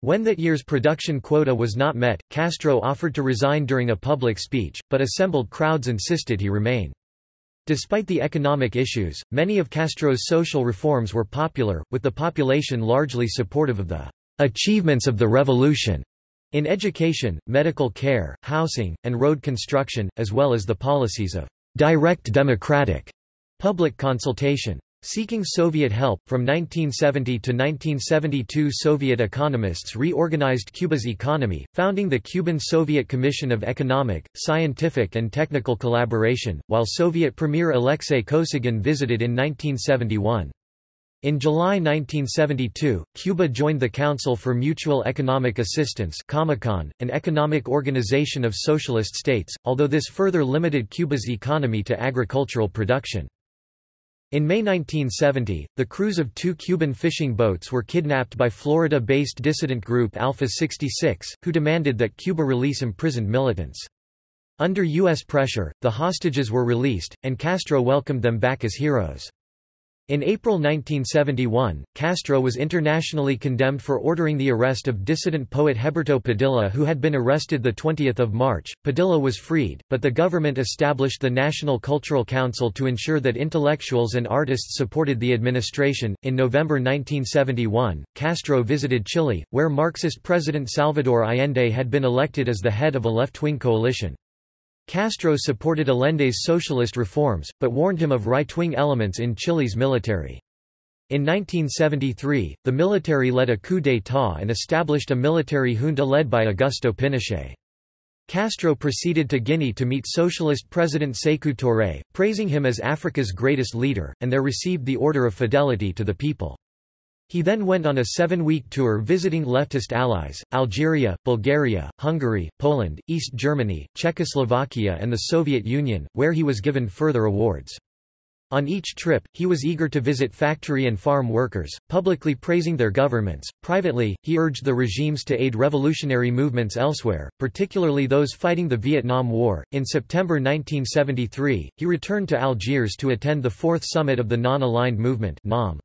Speaker 1: When that year's production quota was not met, Castro offered to resign during a public speech, but assembled crowds insisted he remain. Despite the economic issues, many of Castro's social reforms were popular, with the population largely supportive of the achievements of the revolution in education, medical care, housing, and road construction, as well as the policies of direct democratic public consultation. Seeking Soviet help, from 1970 to 1972 Soviet economists reorganized Cuba's economy, founding the Cuban Soviet Commission of Economic, Scientific and Technical Collaboration, while Soviet Premier Alexei Kosygin visited in 1971. In July 1972, Cuba joined the Council for Mutual Economic Assistance an economic organization of socialist states, although this further limited Cuba's economy to agricultural production. In May 1970, the crews of two Cuban fishing boats were kidnapped by Florida-based dissident group Alpha 66, who demanded that Cuba release imprisoned militants. Under U.S. pressure, the hostages were released, and Castro welcomed them back as heroes. In April 1971, Castro was internationally condemned for ordering the arrest of dissident poet Heberto Padilla who had been arrested 20 March. Padilla was freed, but the government established the National Cultural Council to ensure that intellectuals and artists supported the administration. In November 1971, Castro visited Chile, where Marxist President Salvador Allende had been elected as the head of a left-wing coalition. Castro supported Allende's socialist reforms, but warned him of right-wing elements in Chile's military. In 1973, the military led a coup d'état and established a military junta led by Augusto Pinochet. Castro proceeded to Guinea to meet socialist President Sékou Touré, praising him as Africa's greatest leader, and there received the Order of Fidelity to the People. He then went on a seven-week tour visiting leftist allies, Algeria, Bulgaria, Hungary, Poland, East Germany, Czechoslovakia and the Soviet Union, where he was given further awards. On each trip, he was eager to visit factory and farm workers, publicly praising their governments. Privately, he urged the regimes to aid revolutionary movements elsewhere, particularly those fighting the Vietnam War. In September 1973, he returned to Algiers to attend the Fourth Summit of the Non-Aligned Movement (NAM).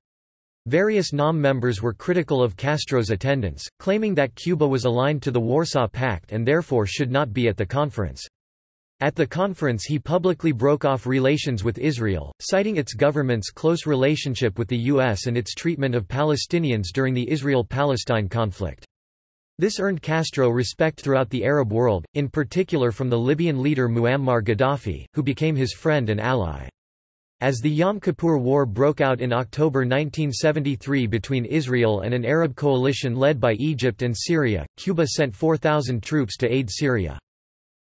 Speaker 1: Various NAM members were critical of Castro's attendance, claiming that Cuba was aligned to the Warsaw Pact and therefore should not be at the conference. At the conference he publicly broke off relations with Israel, citing its government's close relationship with the U.S. and its treatment of Palestinians during the Israel-Palestine conflict. This earned Castro respect throughout the Arab world, in particular from the Libyan leader Muammar Gaddafi, who became his friend and ally. As the Yom Kippur War broke out in October 1973 between Israel and an Arab coalition led by Egypt and Syria, Cuba sent 4,000 troops to aid Syria.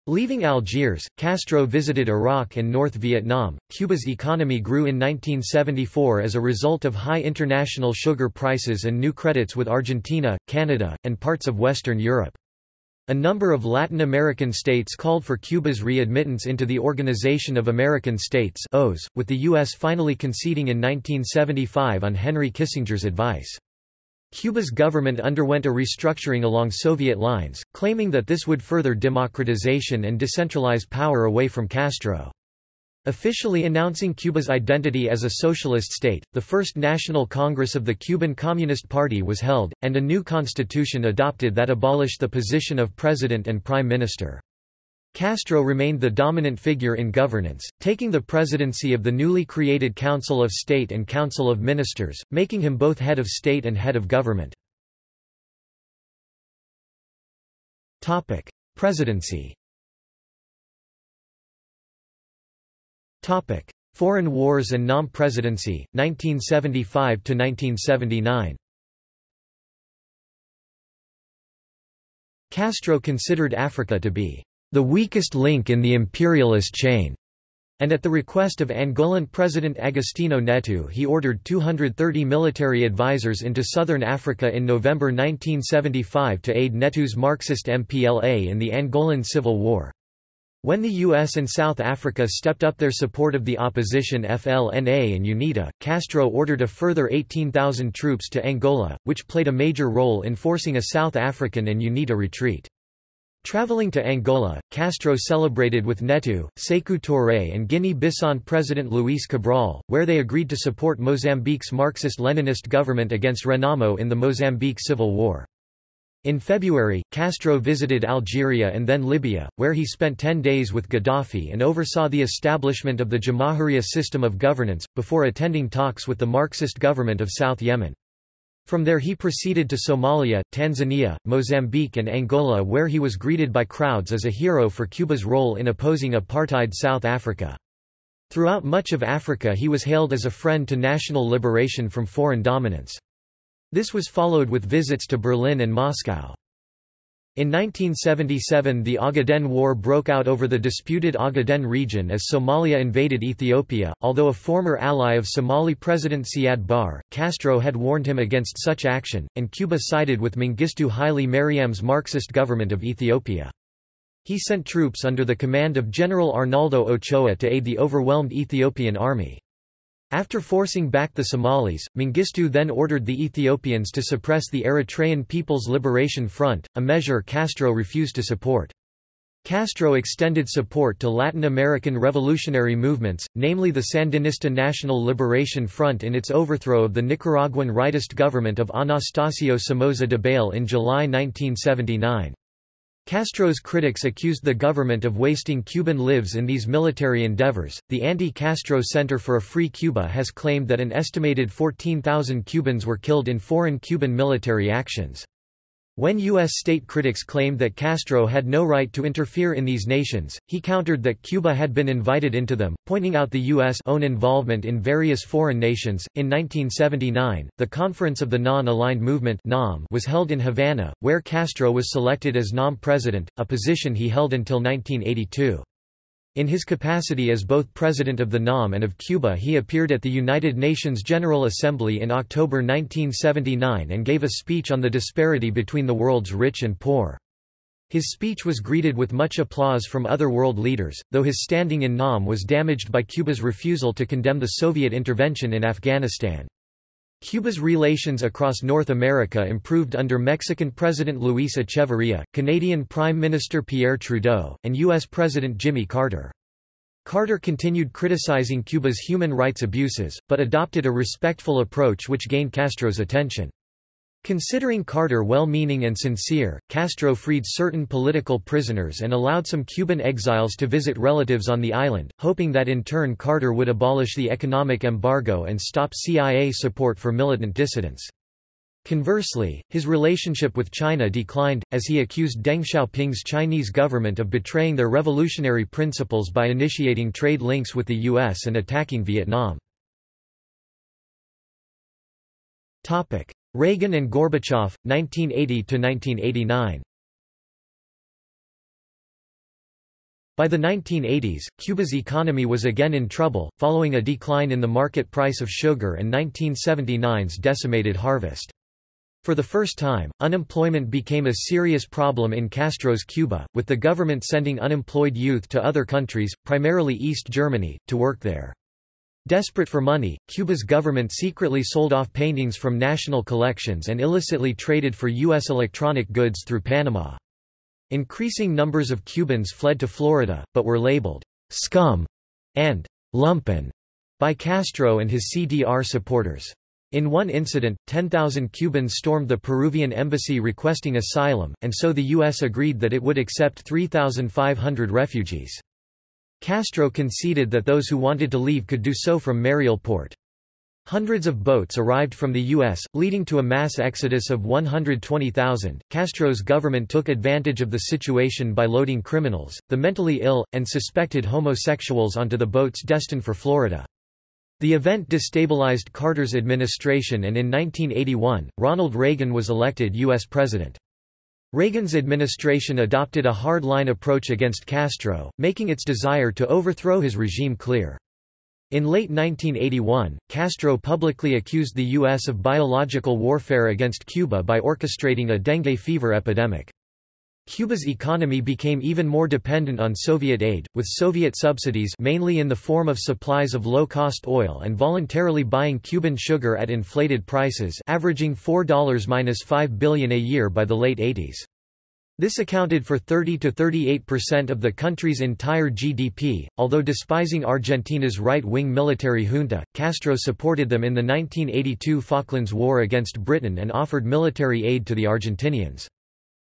Speaker 1: Leaving Algiers, Castro visited Iraq and North Vietnam. Cuba's economy grew in 1974 as a result of high international sugar prices and new credits with Argentina, Canada, and parts of Western Europe. A number of Latin American states called for Cuba's readmittance into the Organization of American States with the U.S. finally conceding in 1975 on Henry Kissinger's advice. Cuba's government underwent a restructuring along Soviet lines, claiming that this would further democratization and decentralize power away from Castro. Officially announcing Cuba's identity as a socialist state, the First National Congress of the Cuban Communist Party was held, and a new constitution adopted that abolished the position of president and prime minister. Castro remained the dominant figure in governance, taking the presidency of the newly created Council of State and Council of Ministers, making him both head of state and head of government. Presidency Topic: Foreign Wars and NAM Presidency, 1975 to 1979. Castro considered Africa to be the weakest link in the imperialist chain, and at the request of Angolan President Agostinho Neto he ordered 230 military advisers into southern Africa in November 1975 to aid Neto's Marxist MPLA in the Angolan Civil War. When the US and South Africa stepped up their support of the opposition FNLA and UNITA, Castro ordered a further 18,000 troops to Angola, which played a major role in forcing a South African and UNITA retreat. Traveling to Angola, Castro celebrated with Neto, Sékou Touré and Guinea-Bissau President Luis Cabral, where they agreed to support Mozambique's Marxist-Leninist government against Renamo in the Mozambique Civil War. In February, Castro visited Algeria and then Libya, where he spent ten days with Gaddafi and oversaw the establishment of the Jamahiriya system of governance, before attending talks with the Marxist government of South Yemen. From there he proceeded to Somalia, Tanzania, Mozambique and Angola where he was greeted by crowds as a hero for Cuba's role in opposing apartheid South Africa. Throughout much of Africa he was hailed as a friend to national liberation from foreign dominance. This was followed with visits to Berlin and Moscow. In 1977 the Ogaden War broke out over the disputed Ogaden region as Somalia invaded Ethiopia. Although a former ally of Somali President Siad Barre, Castro had warned him against such action, and Cuba sided with Mengistu Haile Mariam's Marxist government of Ethiopia. He sent troops under the command of General Arnaldo Ochoa to aid the overwhelmed Ethiopian army. After forcing back the Somalis, Mengistu then ordered the Ethiopians to suppress the Eritrean People's Liberation Front, a measure Castro refused to support. Castro extended support to Latin American revolutionary movements, namely the Sandinista National Liberation Front in its overthrow of the Nicaraguan rightist government of Anastasio Somoza Debayle in July 1979. Castro's critics accused the government of wasting Cuban lives in these military endeavors. The Anti-Castro Center for a Free Cuba has claimed that an estimated 14,000 Cubans were killed in foreign Cuban military actions. When U.S. state critics claimed that Castro had no right to interfere in these nations, he countered that Cuba had been invited into them, pointing out the U.S. own involvement in various foreign nations. In 1979, the Conference of the Non-Aligned Movement was held in Havana, where Castro was selected as NAM president, a position he held until 1982. In his capacity as both President of the NAM and of Cuba he appeared at the United Nations General Assembly in October 1979 and gave a speech on the disparity between the world's rich and poor. His speech was greeted with much applause from other world leaders, though his standing in NAM was damaged by Cuba's refusal to condemn the Soviet intervention in Afghanistan. Cuba's relations across North America improved under Mexican President Luis Echeverría, Canadian Prime Minister Pierre Trudeau, and U.S. President Jimmy Carter. Carter continued criticizing Cuba's human rights abuses, but adopted a respectful approach which gained Castro's attention. Considering Carter well-meaning and sincere, Castro freed certain political prisoners and allowed some Cuban exiles to visit relatives on the island, hoping that in turn Carter would abolish the economic embargo and stop CIA support for militant dissidents. Conversely, his relationship with China declined, as he accused Deng Xiaoping's Chinese government of betraying their revolutionary principles by initiating trade links with the U.S. and attacking Vietnam. Reagan and Gorbachev, 1980–1989 By the 1980s, Cuba's economy was again in trouble, following a decline in the market price of sugar and 1979's decimated harvest. For the first time, unemployment became a serious problem in Castro's Cuba, with the government sending unemployed youth to other countries, primarily East Germany, to work there. Desperate for money, Cuba's government secretly sold off paintings from national collections and illicitly traded for U.S. electronic goods through Panama. Increasing numbers of Cubans fled to Florida, but were labeled scum and lumpen by Castro and his CDR supporters. In one incident, 10,000 Cubans stormed the Peruvian embassy requesting asylum, and so the U.S. agreed that it would accept 3,500 refugees. Castro conceded that those who wanted to leave could do so from Mariel Port. Hundreds of boats arrived from the U.S., leading to a mass exodus of 120,000. Castro's government took advantage of the situation by loading criminals, the mentally ill, and suspected homosexuals onto the boats destined for Florida. The event destabilized Carter's administration and in 1981, Ronald Reagan was elected U.S. President. Reagan's administration adopted a hard-line approach against Castro, making its desire to overthrow his regime clear. In late 1981, Castro publicly accused the U.S. of biological warfare against Cuba by orchestrating a dengue fever epidemic. Cuba's economy became even more dependent on Soviet aid, with Soviet subsidies mainly in the form of supplies of low-cost oil and voluntarily buying Cuban sugar at inflated prices averaging $4–5 billion a year by the late 80s. This accounted for 30 to 38% of the country's entire GDP. Although despising Argentina's right-wing military junta, Castro supported them in the 1982 Falklands War against Britain and offered military aid to the Argentinians.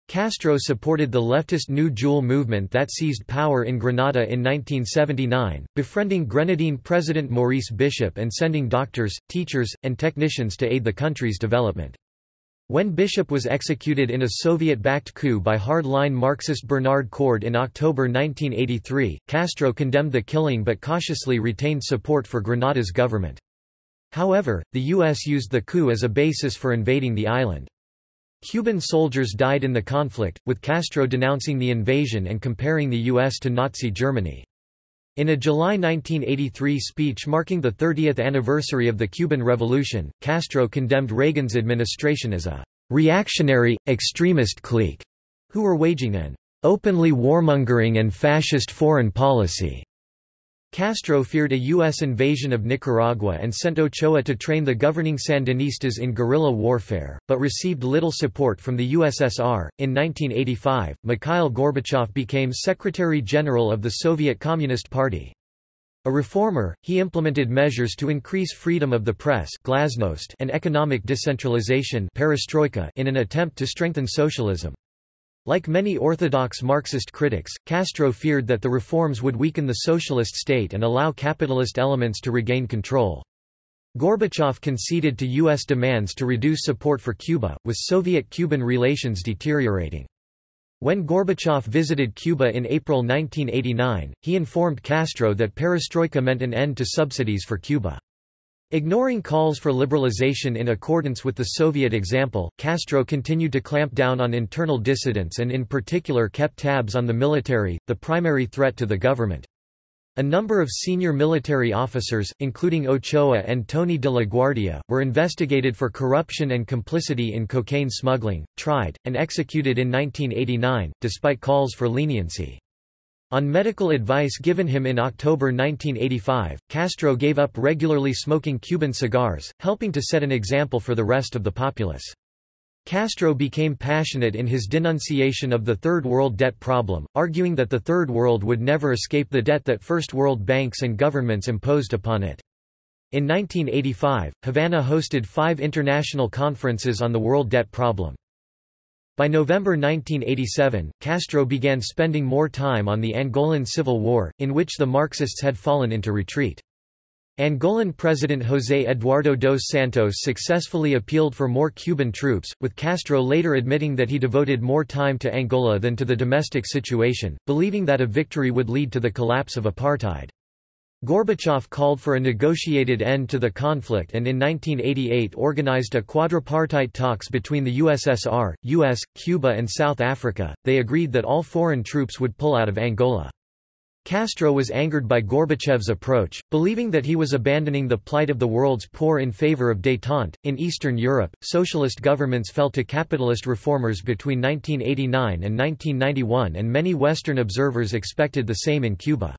Speaker 1: Castro supported the leftist New Jewel movement that seized power in Grenada in 1979, befriending Grenadine President Maurice Bishop and sending doctors, teachers, and technicians to aid the country's development. When Bishop was executed in a Soviet-backed coup by hard-line Marxist Bernard Coard in October 1983, Castro condemned the killing but cautiously retained support for Grenada's government. However, the U.S. used the coup as a basis for invading the island. Cuban soldiers died in the conflict, with Castro denouncing the invasion and comparing the U.S. to Nazi Germany. In a July 1983 speech marking the 30th anniversary of the Cuban Revolution, Castro condemned Reagan's administration as a reactionary, extremist clique who were waging an openly warmongering and fascist foreign policy. Castro feared a U.S. invasion of Nicaragua and sent Ochoa to train the governing Sandinistas in guerrilla warfare, but received little support from the USSR. In 1985, Mikhail Gorbachev became Secretary General of the Soviet Communist Party. A reformer, he implemented measures to increase freedom of the press glasnost and economic decentralization perestroika in an attempt to strengthen socialism. Like many orthodox Marxist critics, Castro feared that the reforms would weaken the socialist state and allow capitalist elements to regain control. Gorbachev conceded to U.S. demands to reduce support for Cuba, with Soviet-Cuban relations deteriorating. When Gorbachev visited Cuba in April 1989, he informed Castro that perestroika meant an end to subsidies for Cuba. Ignoring calls for liberalization in accordance with the Soviet example, Castro continued to clamp down on internal dissidents and in particular kept tabs on the military, the primary threat to the government. A number of senior military officers, including Ochoa and Tony de la Guardia, were investigated for corruption and complicity in cocaine smuggling, tried, and executed in 1989, despite calls for leniency. On medical advice given him in October 1985, Castro gave up regularly smoking Cuban cigars, helping to set an example for the rest of the populace. Castro became passionate in his denunciation of the Third World debt problem, arguing that the Third World would never escape the debt that First World banks and governments imposed upon it. In 1985, Havana hosted five international conferences on the world debt problem. By November 1987, Castro began spending more time on the Angolan Civil War, in which the Marxists had fallen into retreat. Angolan President José Eduardo dos Santos successfully appealed for more Cuban troops, with Castro later admitting that he devoted more time to Angola than to the domestic situation, believing that a victory would lead to the collapse of apartheid. Gorbachev called for a negotiated end to the conflict and in 1988 organized a quadripartite talks between the USSR, US, Cuba and South Africa. They agreed that all foreign troops would pull out of Angola. Castro was angered by Gorbachev's approach, believing that he was abandoning the plight of the world's poor in favor of détente. In Eastern Europe, socialist governments fell to capitalist reformers between 1989 and 1991 and many Western observers expected the same in Cuba.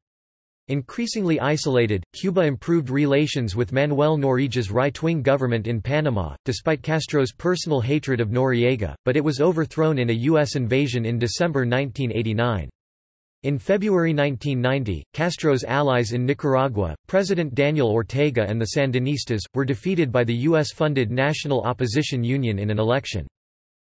Speaker 1: Increasingly isolated, Cuba improved relations with Manuel Noriega's right-wing government in Panama, despite Castro's personal hatred of Noriega, but it was overthrown in a U.S. invasion in December 1989. In February 1990, Castro's allies in Nicaragua, President Daniel Ortega and the Sandinistas, were defeated by the U.S.-funded National Opposition Union in an election.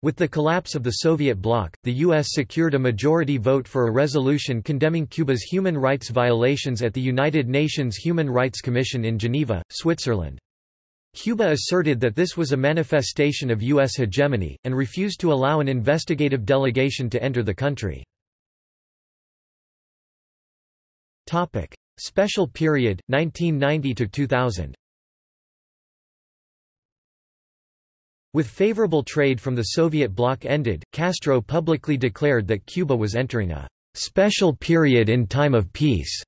Speaker 1: With the collapse of the Soviet bloc, the U.S. secured a majority vote for a resolution condemning Cuba's human rights violations at the United Nations Human Rights Commission in Geneva, Switzerland. Cuba asserted that this was a manifestation of U.S. hegemony, and refused to allow an investigative delegation to enter the country. Special period, 1990–2000 With favorable trade from the Soviet bloc ended, Castro publicly declared that Cuba was entering a special period in time of peace.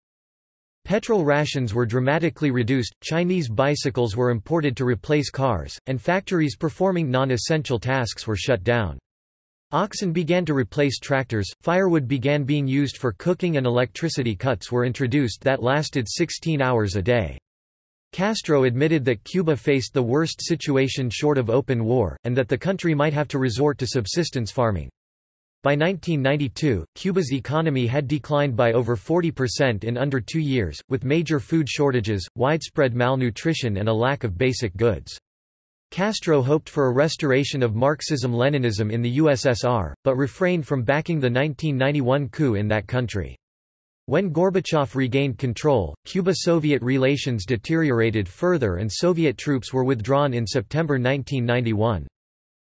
Speaker 1: Petrol rations were dramatically reduced, Chinese bicycles were imported to replace cars, and factories performing non-essential tasks were shut down. Oxen began to replace tractors, firewood began being used for cooking and electricity cuts were introduced that lasted 16 hours a day. Castro admitted that Cuba faced the worst situation short of open war, and that the country might have to resort to subsistence farming. By 1992, Cuba's economy had declined by over 40% in under two years, with major food shortages, widespread malnutrition and a lack of basic goods. Castro hoped for a restoration of Marxism-Leninism in the USSR, but refrained from backing the 1991 coup in that country. When Gorbachev regained control, Cuba-Soviet relations deteriorated further and Soviet troops were withdrawn in September 1991.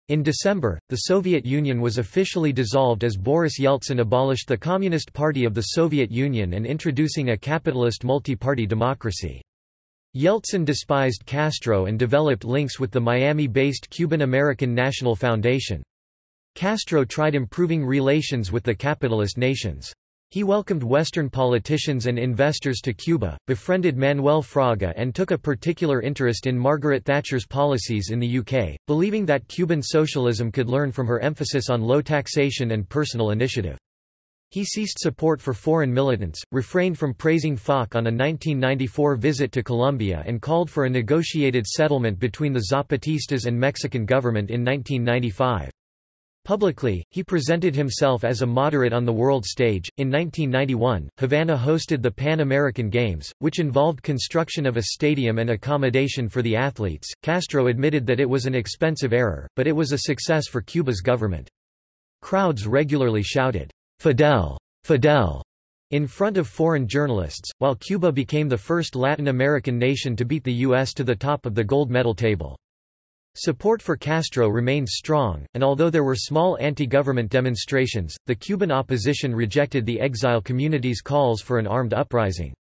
Speaker 1: In December, the Soviet Union was officially dissolved as Boris Yeltsin abolished the Communist Party of the Soviet Union and introducing a capitalist multi-party democracy. Yeltsin despised Castro and developed links with the Miami-based Cuban-American National Foundation. Castro tried improving relations with the capitalist nations. He welcomed Western politicians and investors to Cuba, befriended Manuel Fraga and took a particular interest in Margaret Thatcher's policies in the UK, believing that Cuban socialism could learn from her emphasis on low taxation and personal initiative. He ceased support for foreign militants, refrained from praising FARC on a 1994 visit to Colombia and called for a negotiated settlement between the Zapatistas and Mexican government in 1995. Publicly, he presented himself as a moderate on the world stage. In 1991, Havana hosted the Pan American Games, which involved construction of a stadium and accommodation for the athletes. Castro admitted that it was an expensive error, but it was a success for Cuba's government. Crowds regularly shouted, Fidel, Fidel, in front of foreign journalists, while Cuba became the first Latin American nation to beat the U.S. to the top of the gold medal table. Support for Castro remained strong, and although there were small anti-government demonstrations, the Cuban opposition rejected the exile community's calls for an armed uprising.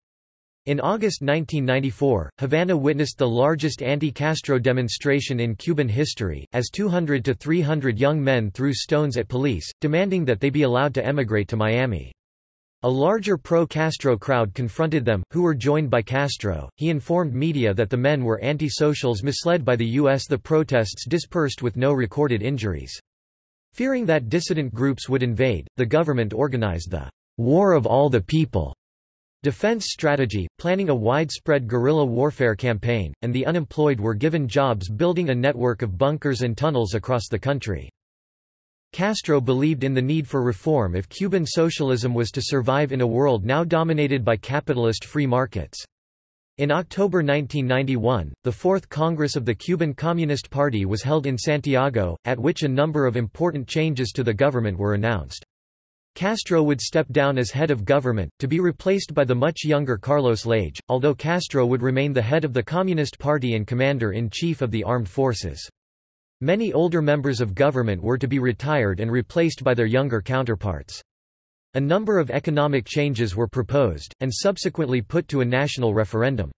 Speaker 1: In August 1994, Havana witnessed the largest anti-Castro demonstration in Cuban history, as 200 to 300 young men threw stones at police, demanding that they be allowed to emigrate to Miami. A larger pro-Castro crowd confronted them, who were joined by Castro. He informed media that the men were anti-socials misled by the U.S. The protests dispersed with no recorded injuries. Fearing that dissident groups would invade, the government organized the War of All the People Defense strategy, planning a widespread guerrilla warfare campaign, and the unemployed were given jobs building a network of bunkers and tunnels across the country. Castro believed in the need for reform if Cuban socialism was to survive in a world now dominated by capitalist free markets. In October 1991, the Fourth Congress of the Cuban Communist Party was held in Santiago, at which a number of important changes to the government were announced. Castro would step down as head of government, to be replaced by the much younger Carlos Lage, although Castro would remain the head of the Communist Party and commander-in-chief of the armed forces. Many older members of government were to be retired and replaced by their younger counterparts. A number of economic changes were proposed, and subsequently put to a national referendum.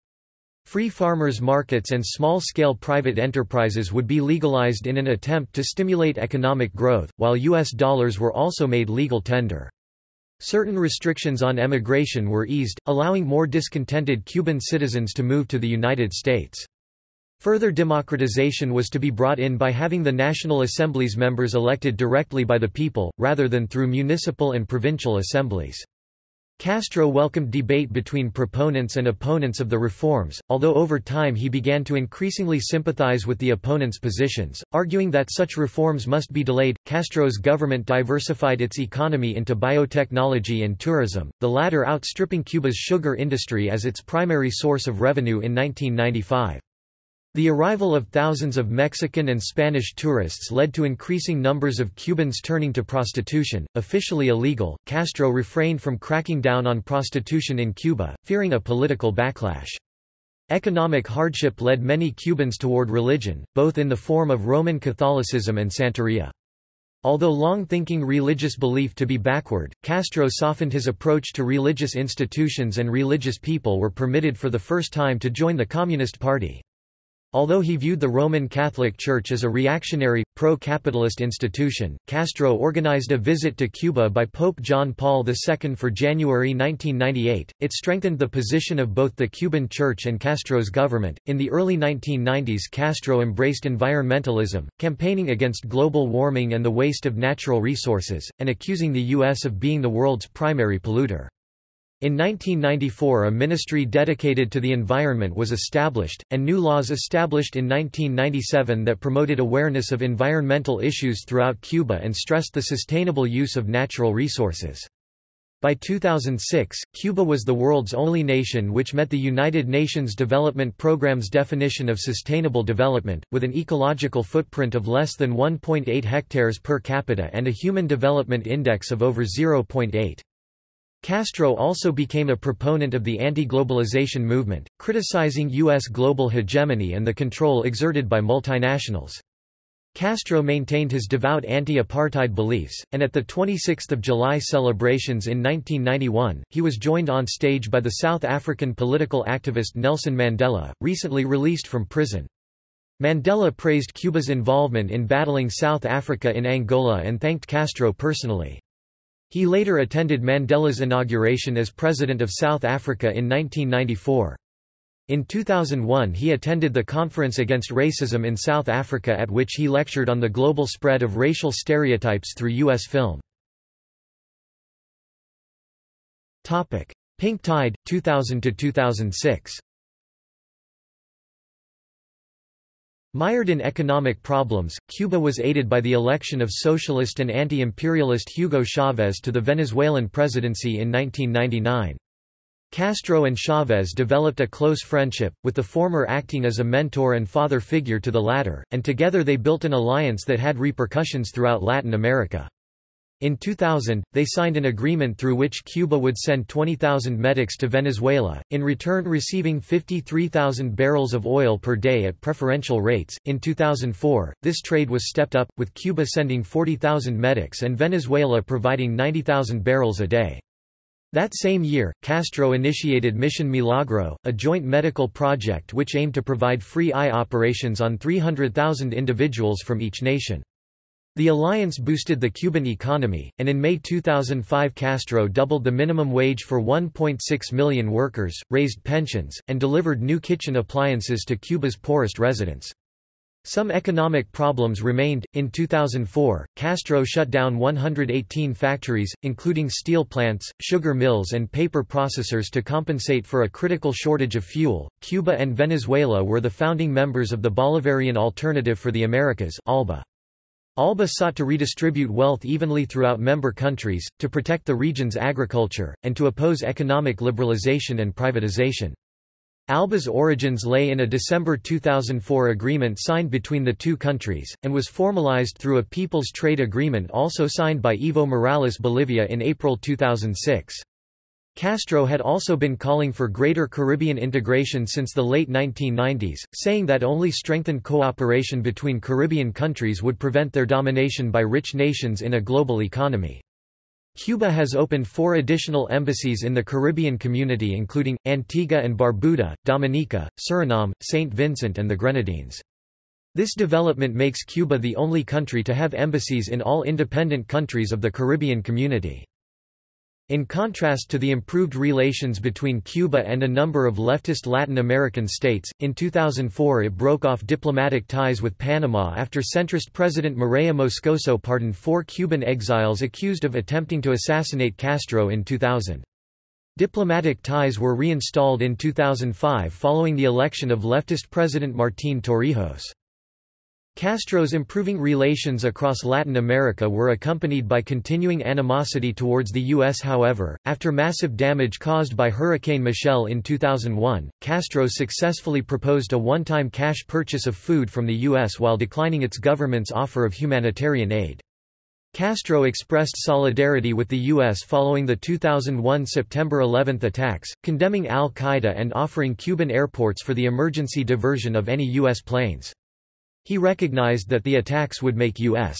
Speaker 1: Free farmers' markets and small-scale private enterprises would be legalized in an attempt to stimulate economic growth, while U.S. dollars were also made legal tender. Certain restrictions on emigration were eased, allowing more discontented Cuban citizens to move to the United States. Further democratization was to be brought in by having the National Assembly's members elected directly by the people, rather than through municipal and provincial assemblies. Castro welcomed debate between proponents and opponents of the reforms, although over time he began to increasingly sympathize with the opponents' positions, arguing that such reforms must be delayed. Castro's government diversified its economy into biotechnology and tourism, the latter outstripping Cuba's sugar industry as its primary source of revenue in 1995. The arrival of thousands of Mexican and Spanish tourists led to increasing numbers of Cubans turning to prostitution, officially illegal. Castro refrained from cracking down on prostitution in Cuba, fearing a political backlash. Economic hardship led many Cubans toward religion, both in the form of Roman Catholicism and Santeria. Although long thinking religious belief to be backward, Castro softened his approach to religious institutions and religious people were permitted for the first time to join the Communist Party. Although he viewed the Roman Catholic Church as a reactionary, pro-capitalist institution, Castro organized a visit to Cuba by Pope John Paul II for January 1998. It strengthened the position of both the Cuban Church and Castro's government. In the early 1990s, Castro embraced environmentalism, campaigning against global warming and the waste of natural resources, and accusing the U.S. of being the world's primary polluter. In 1994 a ministry dedicated to the environment was established, and new laws established in 1997 that promoted awareness of environmental issues throughout Cuba and stressed the sustainable use of natural resources. By 2006, Cuba was the world's only nation which met the United Nations Development Programme's definition of sustainable development, with an ecological footprint of less than 1.8 hectares per capita and a Human Development Index of over 0.8. Castro also became a proponent of the anti-globalization movement, criticizing U.S. global hegemony and the control exerted by multinationals. Castro maintained his devout anti-apartheid beliefs, and at the 26 July celebrations in 1991, he was joined on stage by the South African political activist Nelson Mandela, recently released from prison. Mandela praised Cuba's involvement in battling South Africa in Angola and thanked Castro personally. He later attended Mandela's inauguration as President of South Africa in 1994. In 2001 he attended the Conference Against Racism in South Africa at which he lectured on the global spread of racial stereotypes through U.S. film. Pink Tide, 2000–2006 Mired in economic problems, Cuba was aided by the election of socialist and anti-imperialist Hugo Chavez to the Venezuelan presidency in 1999. Castro and Chavez developed a close friendship, with the former acting as a mentor and father figure to the latter, and together they built an alliance that had repercussions throughout Latin America. In 2000, they signed an agreement through which Cuba would send 20,000 medics to Venezuela, in return receiving 53,000 barrels of oil per day at preferential rates. In 2004, this trade was stepped up, with Cuba sending 40,000 medics and Venezuela providing 90,000 barrels a day. That same year, Castro initiated Mission Milagro, a joint medical project which aimed to provide free eye operations on 300,000 individuals from each nation. The alliance boosted the Cuban economy, and in May 2005 Castro doubled the minimum wage for 1.6 million workers, raised pensions, and delivered new kitchen appliances to Cuba's poorest residents. Some economic problems remained. In 2004, Castro shut down 118 factories, including steel plants, sugar mills, and paper processors to compensate for a critical shortage of fuel. Cuba and Venezuela were the founding members of the Bolivarian Alternative for the Americas, ALBA. ALBA sought to redistribute wealth evenly throughout member countries, to protect the region's agriculture, and to oppose economic liberalization and privatization. ALBA's origins lay in a December 2004 agreement signed between the two countries, and was formalized through a People's Trade Agreement also signed by Evo Morales Bolivia in April 2006. Castro had also been calling for greater Caribbean integration since the late 1990s, saying that only strengthened cooperation between Caribbean countries would prevent their domination by rich nations in a global economy. Cuba has opened four additional embassies in the Caribbean community including, Antigua and Barbuda, Dominica, Suriname, St. Vincent and the Grenadines. This development makes Cuba the only country to have embassies in all independent countries of the Caribbean community. In contrast to the improved relations between Cuba and a number of leftist Latin American states, in 2004 it broke off diplomatic ties with Panama after centrist President Mireya Moscoso pardoned four Cuban exiles accused of attempting to assassinate Castro in 2000. Diplomatic ties were reinstalled in 2005 following the election of leftist President Martín Torrijos. Castro's improving relations across Latin America were accompanied by continuing animosity towards the U.S. However, after massive damage caused by Hurricane Michelle in 2001, Castro successfully proposed a one-time cash purchase of food from the U.S. while declining its government's offer of humanitarian aid. Castro expressed solidarity with the U.S. following the 2001 September 11 attacks, condemning al-Qaeda and offering Cuban airports for the emergency diversion of any U.S. planes. He recognized that the attacks would make U.S.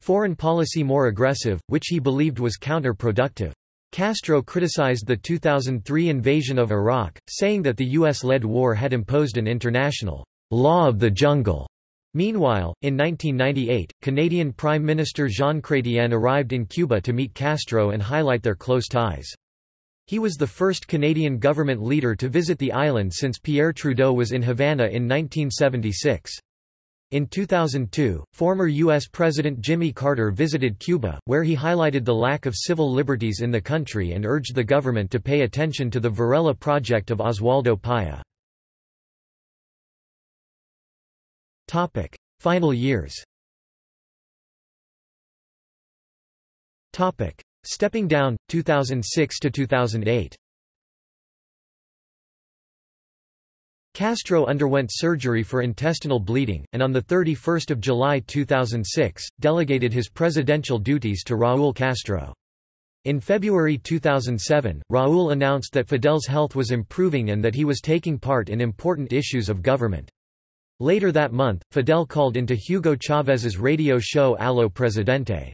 Speaker 1: foreign policy more aggressive, which he believed was counterproductive. Castro criticized the 2003 invasion of Iraq, saying that the U.S.-led war had imposed an international law of the jungle. Meanwhile, in 1998, Canadian Prime Minister Jean Chrétien arrived in Cuba to meet Castro and highlight their close ties. He was the first Canadian government leader to visit the island since Pierre Trudeau was in Havana in 1976. In 2002, former U.S. President Jimmy Carter visited Cuba, where he highlighted the lack of civil liberties in the country and urged the government to pay attention to the Varela project of Oswaldo Paya. Final years Stepping down, 2006 to 2008 Castro underwent surgery for intestinal bleeding, and on 31 July 2006, delegated his presidential duties to Raúl Castro. In February 2007, Raúl announced that Fidel's health was improving and that he was taking part in important issues of government. Later that month, Fidel called into Hugo Chávez's radio show Aló Presidente.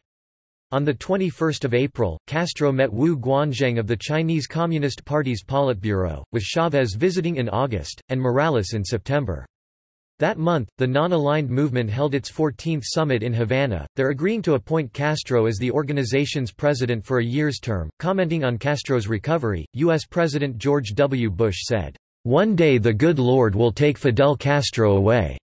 Speaker 1: On 21 April, Castro met Wu Guanzheng of the Chinese Communist Party's Politburo, with Chavez visiting in August, and Morales in September. That month, the non-aligned movement held its 14th summit in Havana, there agreeing to appoint Castro as the organization's president for a year's term. Commenting on Castro's recovery, U.S. President George W. Bush said, "One day the good Lord will take Fidel Castro away."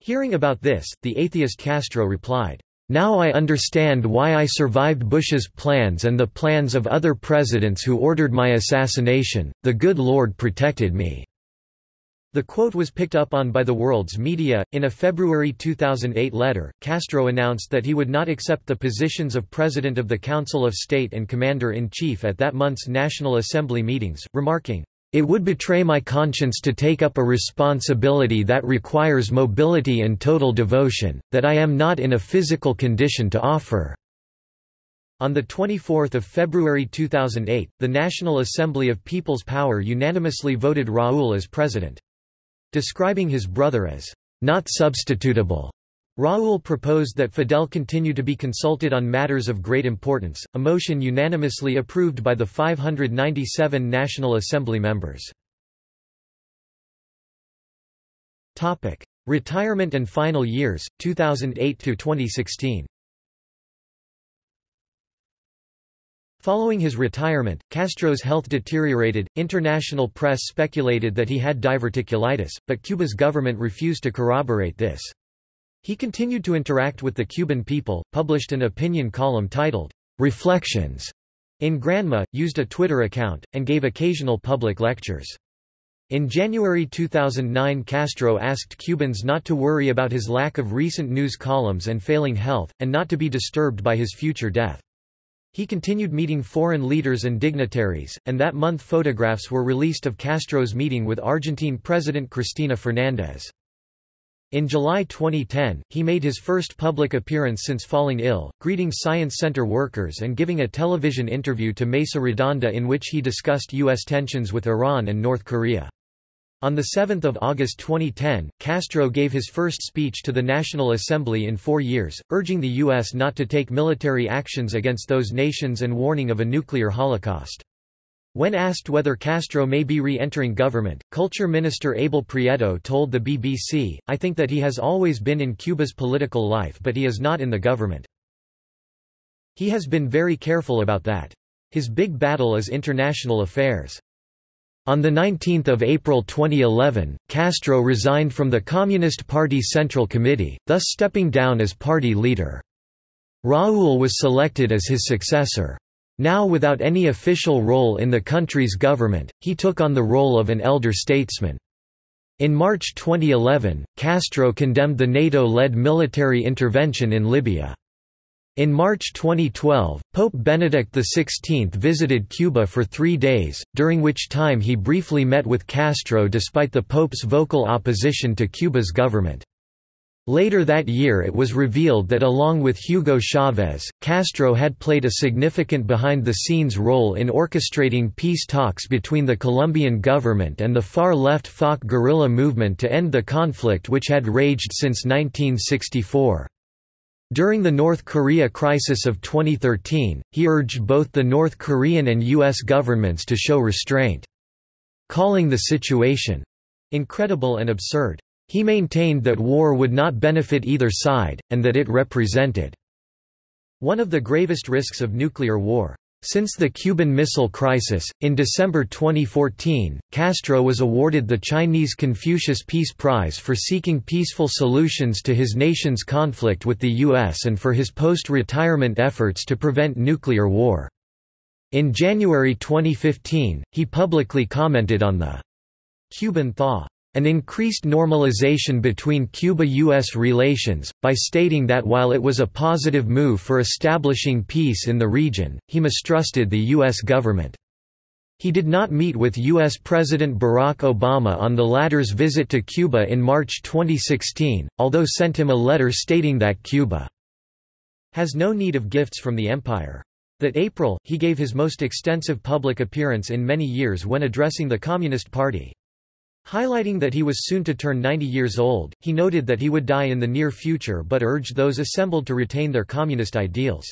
Speaker 1: Hearing about this, the atheist Castro replied, Now I understand why I survived Bush's plans and the plans of other presidents who ordered my assassination, the good Lord protected me." The quote was picked up on by the world's media. In a February 2008 letter, Castro announced that he would not accept the positions of President of the Council of State and Commander in Chief at that month's National Assembly meetings, remarking, it would betray my conscience to take up a responsibility that requires mobility and total devotion, that I am not in a physical condition to offer." On 24 February 2008, the National Assembly of People's Power unanimously voted Raúl as president. Describing his brother as, "...not substitutable," Raúl proposed that Fidel continue to be consulted on matters of great importance, a motion unanimously approved by the 597 National Assembly members. Retirement and final years, 2008–2016 Following his retirement, Castro's health deteriorated. International press speculated that he had diverticulitis, but Cuba's government refused to corroborate this. He continued to interact with the Cuban people, published an opinion column titled, Reflections, in Granma, used a Twitter account, and gave occasional public lectures. In January 2009 Castro asked Cubans not to worry about his lack of recent news columns and failing health, and not to be disturbed by his future death. He continued meeting foreign leaders and dignitaries, and that month photographs were released of Castro's meeting with Argentine President Cristina Fernández. In July 2010, he made his first public appearance since falling ill, greeting Science Center workers and giving a television interview to Mesa Redonda in which he discussed U.S. tensions with Iran and North Korea. On 7 August 2010, Castro gave his first speech to the National Assembly in four years, urging the U.S. not to take military actions against those nations and warning of a nuclear holocaust. When asked whether Castro may be re-entering government, Culture Minister Abel Prieto told the BBC, I think that he has always been in Cuba's political life but he is not in the government. He has been very careful about that. His big battle is international affairs. On 19 April 2011, Castro resigned from the Communist Party Central Committee, thus stepping down as party leader. Raúl was selected as his successor. Now without any official role in the country's government, he took on the role of an elder statesman. In March 2011, Castro condemned the NATO-led military intervention in Libya. In March 2012, Pope Benedict XVI visited Cuba for three days, during which time he briefly met with Castro despite the Pope's vocal opposition to Cuba's government. Later that year it was revealed that along with Hugo Chavez, Castro had played a significant behind-the-scenes role in orchestrating peace talks between the Colombian government and the far-left FARC guerrilla movement to end the conflict which had raged since 1964. During the North Korea crisis of 2013, he urged both the North Korean and U.S. governments to show restraint, calling the situation incredible and absurd. He maintained that war would not benefit either side, and that it represented one of the gravest risks of nuclear war. Since the Cuban Missile Crisis, in December 2014, Castro was awarded the Chinese Confucius Peace Prize for seeking peaceful solutions to his nation's conflict with the U.S. and for his post-retirement efforts to prevent nuclear war. In January 2015, he publicly commented on the Cuban thaw an increased normalization between Cuba-US relations, by stating that while it was a positive move for establishing peace in the region, he mistrusted the U.S. government. He did not meet with U.S. President Barack Obama on the latter's visit to Cuba in March 2016, although sent him a letter stating that Cuba has no need of gifts from the empire. That April, he gave his most extensive public appearance in many years when addressing the Communist Party. Highlighting that he was soon to turn 90 years old, he noted that he would die in the near future but urged those assembled to retain their communist ideals.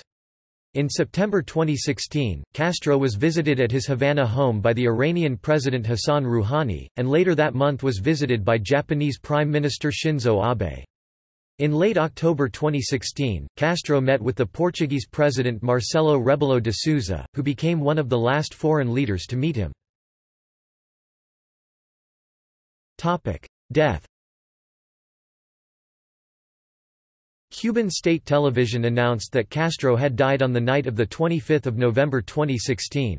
Speaker 1: In September 2016, Castro was visited at his Havana home by the Iranian President Hassan Rouhani, and later that month was visited by Japanese Prime Minister Shinzo Abe. In late October 2016, Castro met with the Portuguese President Marcelo Rebelo de Sousa, who became one of the last foreign leaders to meet him. Topic: Death. Cuban state television announced that Castro had died on the night of 25 November 2016.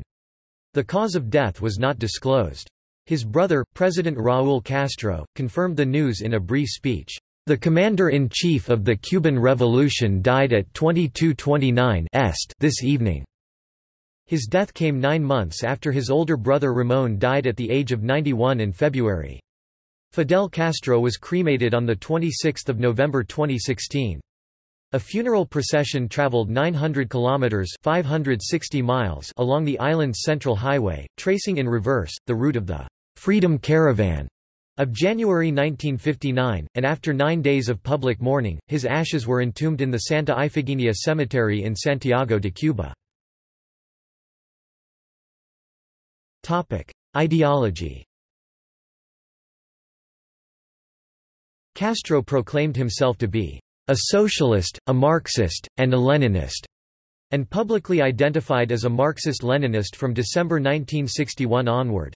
Speaker 1: The cause of death was not disclosed. His brother, President Raúl Castro, confirmed the news in a brief speech. The commander-in-chief of the Cuban Revolution died at 2229 Est this evening. His death came nine months after his older brother Ramón died at the age of 91 in February. Fidel Castro was cremated on 26 November 2016. A funeral procession traveled 900 kilometers (560 miles) along the island's central highway, tracing in reverse the route of the Freedom Caravan of January 1959, and after 9 days of public mourning, his ashes were entombed in the Santa Ifigenia Cemetery in Santiago de Cuba. Topic: Ideology Castro proclaimed himself to be a socialist, a Marxist, and a Leninist, and publicly identified as a Marxist-Leninist from December 1961 onward.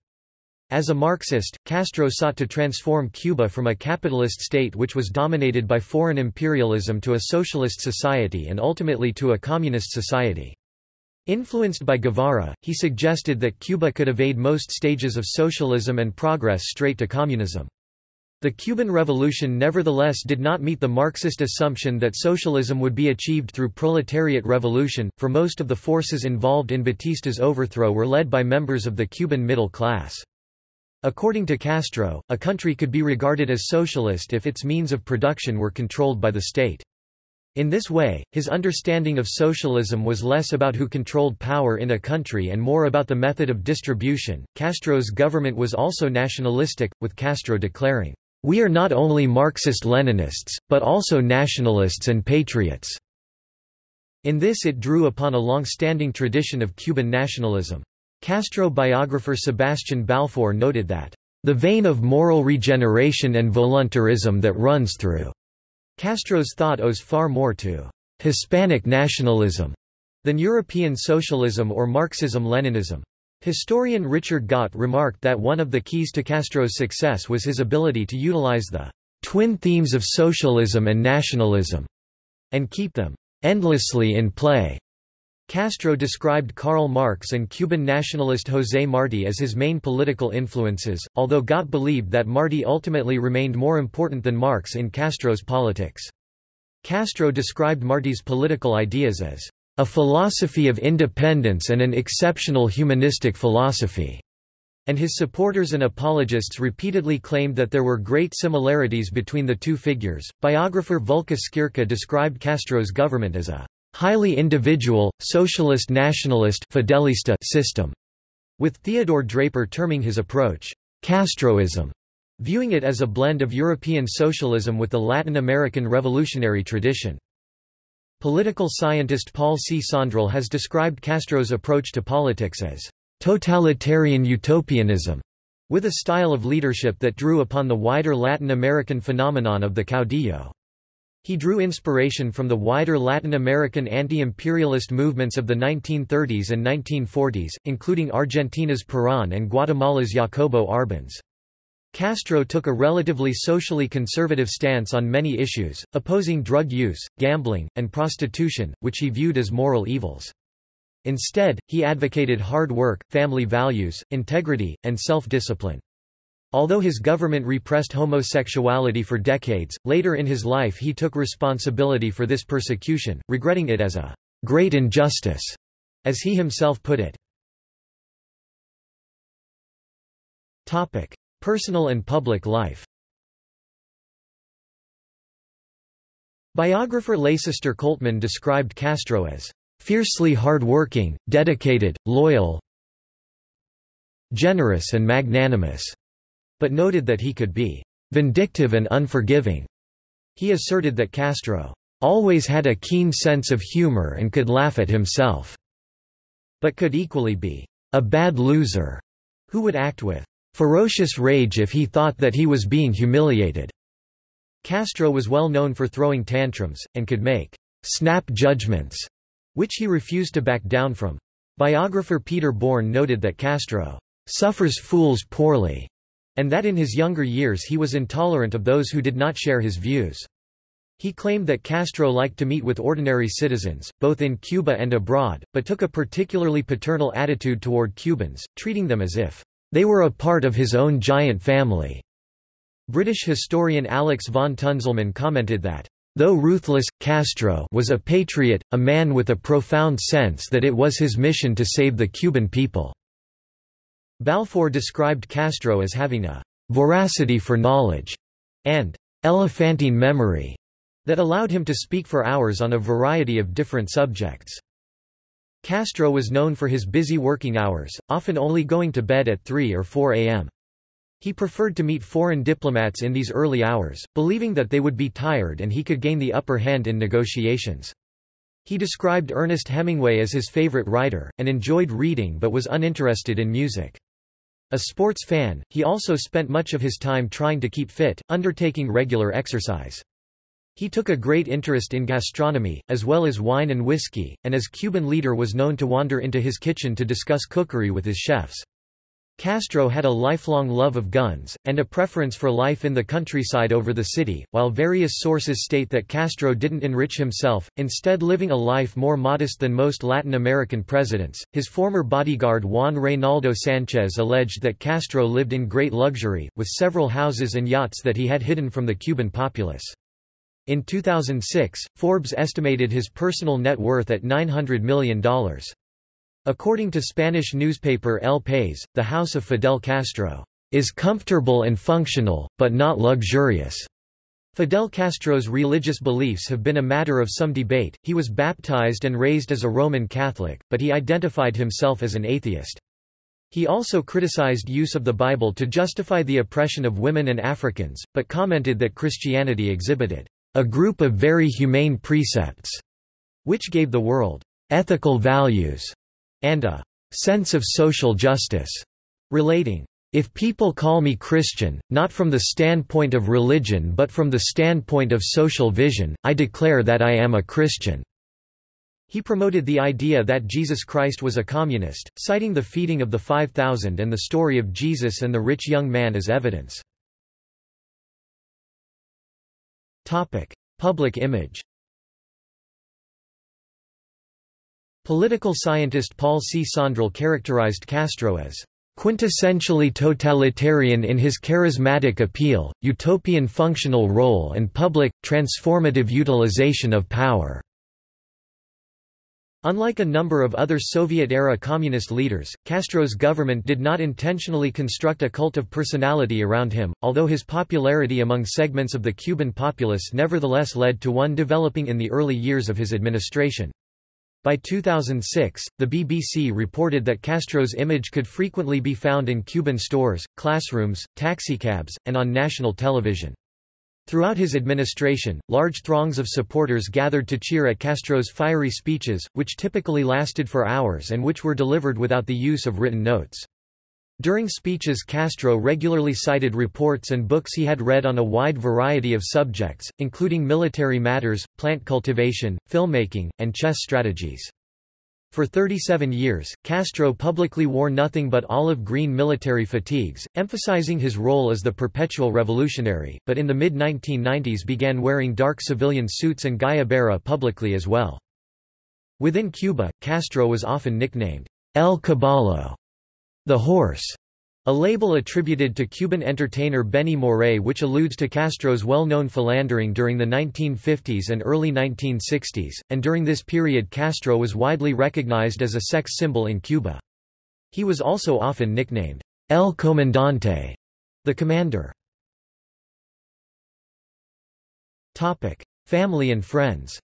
Speaker 1: As a Marxist, Castro sought to transform Cuba from a capitalist state which was dominated by foreign imperialism to a socialist society and ultimately to a communist society. Influenced by Guevara, he suggested that Cuba could evade most stages of socialism and progress straight to communism. The Cuban Revolution nevertheless did not meet the Marxist assumption that socialism would be achieved through proletariat revolution, for most of the forces involved in Batista's overthrow were led by members of the Cuban middle class. According to Castro, a country could be regarded as socialist if its means of production were controlled by the state. In this way, his understanding of socialism was less about who controlled power in a country and more about the method of distribution. Castro's government was also nationalistic, with Castro declaring, we are not only Marxist-Leninists, but also nationalists and patriots." In this it drew upon a long-standing tradition of Cuban nationalism. Castro biographer Sebastian Balfour noted that, "...the vein of moral regeneration and voluntarism that runs through." Castro's thought owes far more to "...Hispanic nationalism," than European socialism or Marxism-Leninism. Historian Richard Gott remarked that one of the keys to Castro's success was his ability to utilize the twin themes of socialism and nationalism and keep them endlessly in play. Castro described Karl Marx and Cuban nationalist José Martí as his main political influences, although Gott believed that Martí ultimately remained more important than Marx in Castro's politics. Castro described Martí's political ideas as a philosophy of independence and an exceptional humanistic philosophy." And his supporters and apologists repeatedly claimed that there were great similarities between the two figures. Biographer Volker Skierka described Castro's government as a highly individual, socialist nationalist Fidelista system, with Theodore Draper terming his approach Castroism, viewing it as a blend of European socialism with the Latin American revolutionary tradition. Political scientist Paul C. Sondrol has described Castro's approach to politics as totalitarian utopianism, with a style of leadership that drew upon the wider Latin American phenomenon of the caudillo. He drew inspiration from the wider Latin American anti-imperialist movements of the 1930s and 1940s, including Argentina's Perón and Guatemala's Jacobo Arbenz. Castro took a relatively socially conservative stance on many issues, opposing drug use, gambling, and prostitution, which he viewed as moral evils. Instead, he advocated hard work, family values, integrity, and self-discipline. Although his government repressed homosexuality for decades, later in his life he took responsibility for this persecution, regretting it as a great injustice, as he himself put it. Personal and public life Biographer Leycester Coltman described Castro as fiercely hard-working, dedicated, loyal, generous and magnanimous, but noted that he could be vindictive and unforgiving. He asserted that Castro always had a keen sense of humor and could laugh at himself, but could equally be a bad loser who would act with ferocious rage if he thought that he was being humiliated. Castro was well known for throwing tantrums, and could make snap judgments, which he refused to back down from. Biographer Peter Bourne noted that Castro suffers fools poorly, and that in his younger years he was intolerant of those who did not share his views. He claimed that Castro liked to meet with ordinary citizens, both in Cuba and abroad, but took a particularly paternal attitude toward Cubans, treating them as if they were a part of his own giant family. British historian Alex von Tunzelmann commented that, Though ruthless, Castro was a patriot, a man with a profound sense that it was his mission to save the Cuban people. Balfour described Castro as having a voracity for knowledge and elephantine memory that allowed him to speak for hours on a variety of different subjects. Castro was known for his busy working hours, often only going to bed at 3 or 4 a.m. He preferred to meet foreign diplomats in these early hours, believing that they would be tired and he could gain the upper hand in negotiations. He described Ernest Hemingway as his favorite writer, and enjoyed reading but was uninterested in music. A sports fan, he also spent much of his time trying to keep fit, undertaking regular exercise. He took a great interest in gastronomy, as well as wine and whiskey, and as Cuban leader was known to wander into his kitchen to discuss cookery with his chefs. Castro had a lifelong love of guns, and a preference for life in the countryside over the city, while various sources state that Castro didn't enrich himself, instead living a life more modest than most Latin American presidents. His former bodyguard Juan Reynaldo Sanchez alleged that Castro lived in great luxury, with several houses and yachts that he had hidden from the Cuban populace. In 2006, Forbes estimated his personal net worth at $900 million. According to Spanish newspaper El País, the house of Fidel Castro is comfortable and functional, but not luxurious. Fidel Castro's religious beliefs have been a matter of some debate. He was baptized and raised as a Roman Catholic, but he identified himself as an atheist. He also criticized use of the Bible to justify the oppression of women and Africans, but commented that Christianity exhibited a group of very humane precepts, which gave the world ethical values and a sense of social justice, relating, if people call me Christian, not from the standpoint of religion but from the standpoint of social vision, I declare that I am a Christian." He promoted the idea that Jesus Christ was a communist, citing the feeding of the 5,000 and the story of Jesus and the rich young man as evidence. Public image Political scientist Paul C. Sondrol characterized Castro as quintessentially totalitarian in his charismatic appeal, utopian functional role and public, transformative utilization of power." Unlike a number of other Soviet-era communist leaders, Castro's government did not intentionally construct a cult of personality around him, although his popularity among segments of the Cuban populace nevertheless led to one developing in the early years of his administration. By 2006, the BBC reported that Castro's image could frequently be found in Cuban stores, classrooms, taxicabs, and on national television. Throughout his administration, large throngs of supporters gathered to cheer at Castro's fiery speeches, which typically lasted for hours and which were delivered without the use of written notes. During speeches Castro regularly cited reports and books he had read on a wide variety of subjects, including military matters, plant cultivation, filmmaking, and chess strategies. For 37 years, Castro publicly wore nothing but olive green military fatigues, emphasizing his role as the perpetual revolutionary, but in the mid-1990s began wearing dark civilian suits and guayabera publicly as well. Within Cuba, Castro was often nicknamed El Caballo the Horse, a label attributed to Cuban entertainer Benny Moré which alludes to Castro's well-known philandering during the 1950s and early 1960s, and during this period Castro was widely recognized as a sex symbol in Cuba. He was also often nicknamed El Comandante, the commander. Family and friends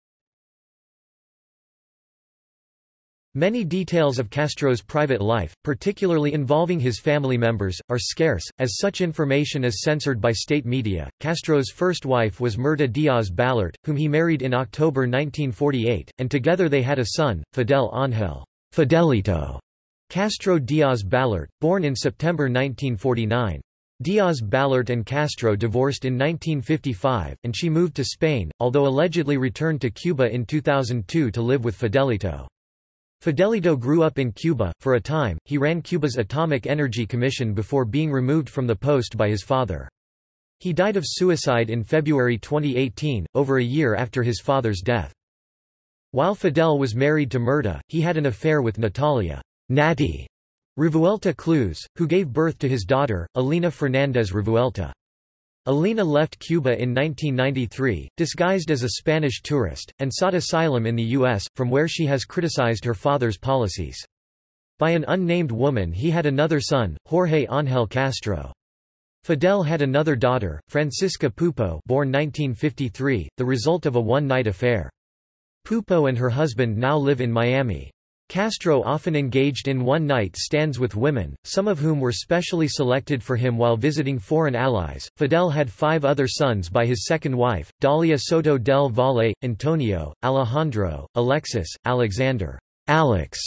Speaker 1: Many details of Castro's private life, particularly involving his family members, are scarce, as such information is censored by state media. Castro's first wife was Mirta Diaz Balart, whom he married in October 1948, and together they had a son, Fidel Ángel Fidelito Castro Diaz Balart, born in September 1949. Diaz Balart and Castro divorced in 1955, and she moved to Spain, although allegedly returned to Cuba in 2002 to live with Fidelito. Fidelito grew up in Cuba. For a time, he ran Cuba's Atomic Energy Commission before being removed from the post by his father. He died of suicide in February 2018, over a year after his father's death. While Fidel was married to Mirta, he had an affair with Natalia Natty Revuelta Cruz, who gave birth to his daughter, Alina Fernández Revuelta. Alina left Cuba in 1993, disguised as a Spanish tourist, and sought asylum in the U.S., from where she has criticized her father's policies. By an unnamed woman he had another son, Jorge Ángel Castro. Fidel had another daughter, Francisca Pupo born 1953, the result of a one-night affair. Pupo and her husband now live in Miami. Castro often engaged in one-night stands with women, some of whom were specially selected for him while visiting foreign allies. Fidel had five other sons by his second wife, Dalia Soto del Valle, Antonio, Alejandro, Alexis, Alexander, Alex,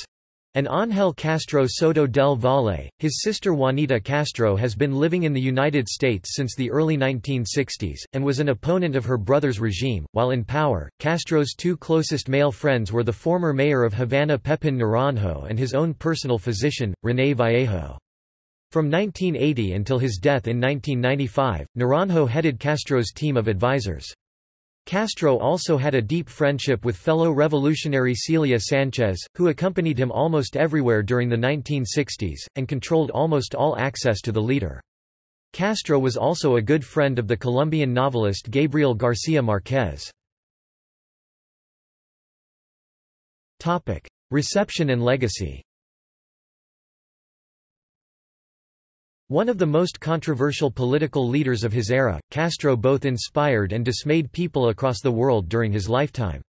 Speaker 1: and Ángel Castro Soto del Valle, his sister Juanita Castro has been living in the United States since the early 1960s, and was an opponent of her brother's regime. While in power, Castro's two closest male friends were the former mayor of Havana Pepin Naranjo and his own personal physician, René Vallejo. From 1980 until his death in 1995, Naranjo headed Castro's team of advisors. Castro also had a deep friendship with fellow revolutionary Celia Sanchez, who accompanied him almost everywhere during the 1960s, and controlled almost all access to the leader. Castro was also a good friend of the Colombian novelist Gabriel García Márquez. Reception and legacy One of the most controversial political leaders of his era, Castro both inspired and dismayed people across the world during his lifetime.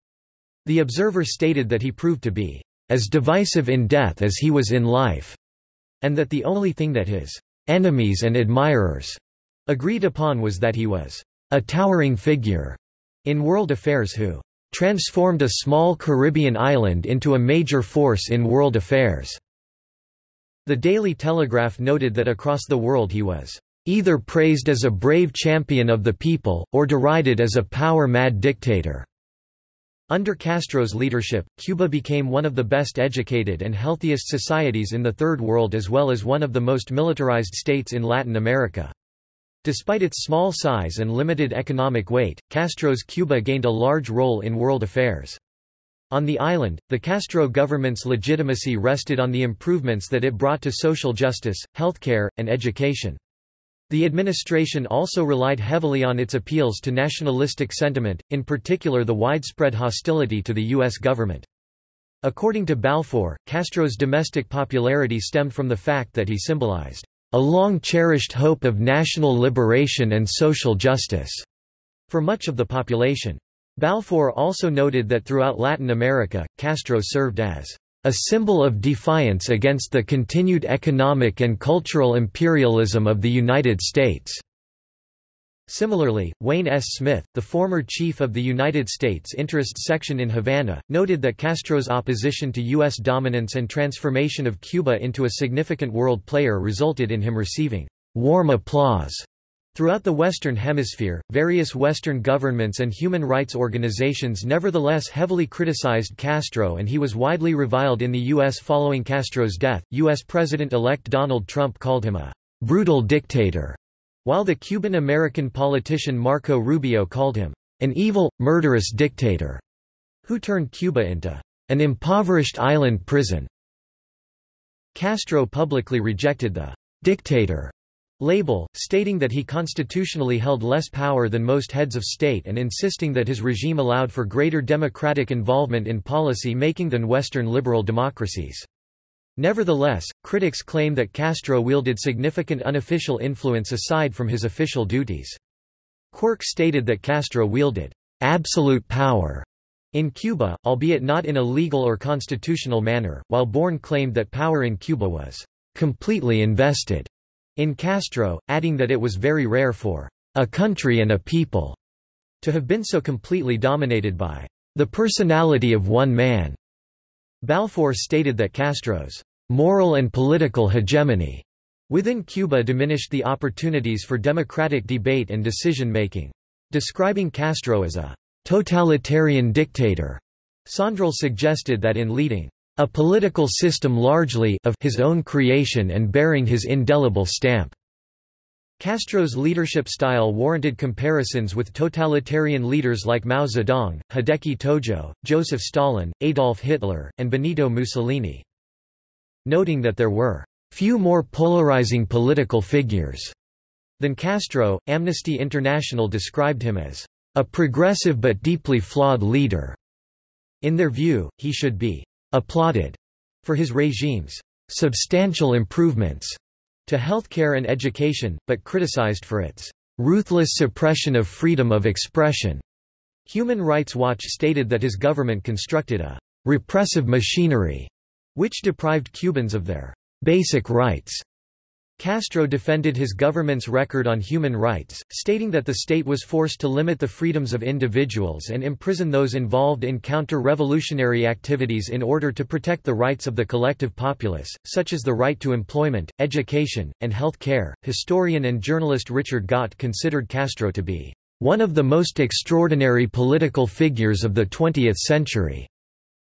Speaker 1: The Observer stated that he proved to be as divisive in death as he was in life, and that the only thing that his enemies and admirers agreed upon was that he was a towering figure in world affairs who transformed a small Caribbean island into a major force in world affairs. The Daily Telegraph noted that across the world he was either praised as a brave champion of the people, or derided as a power-mad dictator. Under Castro's leadership, Cuba became one of the best educated and healthiest societies in the Third World as well as one of the most militarized states in Latin America. Despite its small size and limited economic weight, Castro's Cuba gained a large role in world affairs. On the island, the Castro government's legitimacy rested on the improvements that it brought to social justice, healthcare, and education. The administration also relied heavily on its appeals to nationalistic sentiment, in particular the widespread hostility to the U.S. government. According to Balfour, Castro's domestic popularity stemmed from the fact that he symbolized a long-cherished hope of national liberation and social justice for much of the population. Balfour also noted that throughout Latin America, Castro served as a symbol of defiance against the continued economic and cultural imperialism of the United States. Similarly, Wayne S. Smith, the former chief of the United States Interest Section in Havana, noted that Castro's opposition to U.S. dominance and transformation of Cuba into a significant world player resulted in him receiving warm applause Throughout the Western Hemisphere, various Western governments and human rights organizations nevertheless heavily criticized Castro and he was widely reviled in the U.S. following Castro's death. U.S. President-elect Donald Trump called him a brutal dictator, while the Cuban-American politician Marco Rubio called him an evil, murderous dictator, who turned Cuba into an impoverished island prison. Castro publicly rejected the dictator label, stating that he constitutionally held less power than most heads of state and insisting that his regime allowed for greater democratic involvement in policy making than Western liberal democracies. Nevertheless, critics claim that Castro wielded significant unofficial influence aside from his official duties. Quirk stated that Castro wielded absolute power in Cuba, albeit not in a legal or constitutional manner, while Bourne claimed that power in Cuba was completely invested in Castro, adding that it was very rare for a country and a people to have been so completely dominated by the personality of one man. Balfour stated that Castro's moral and political hegemony within Cuba diminished the opportunities for democratic debate and decision-making. Describing Castro as a totalitarian dictator, Sondrol suggested that in leading a political system largely of his own creation and bearing his indelible stamp. Castro's leadership style warranted comparisons with totalitarian leaders like Mao Zedong, Hideki Tojo, Joseph Stalin, Adolf Hitler, and Benito Mussolini. Noting that there were few more polarizing political figures than Castro, Amnesty International described him as a progressive but deeply flawed leader. In their view, he should be applauded for his regime's substantial improvements to healthcare and education, but criticized for its ruthless suppression of freedom of expression. Human Rights Watch stated that his government constructed a repressive machinery which deprived Cubans of their basic rights. Castro defended his government's record on human rights, stating that the state was forced to limit the freedoms of individuals and imprison those involved in counter-revolutionary activities in order to protect the rights of the collective populace, such as the right to employment, education, and health care. Historian and journalist Richard Gott considered Castro to be one of the most extraordinary political figures of the 20th century,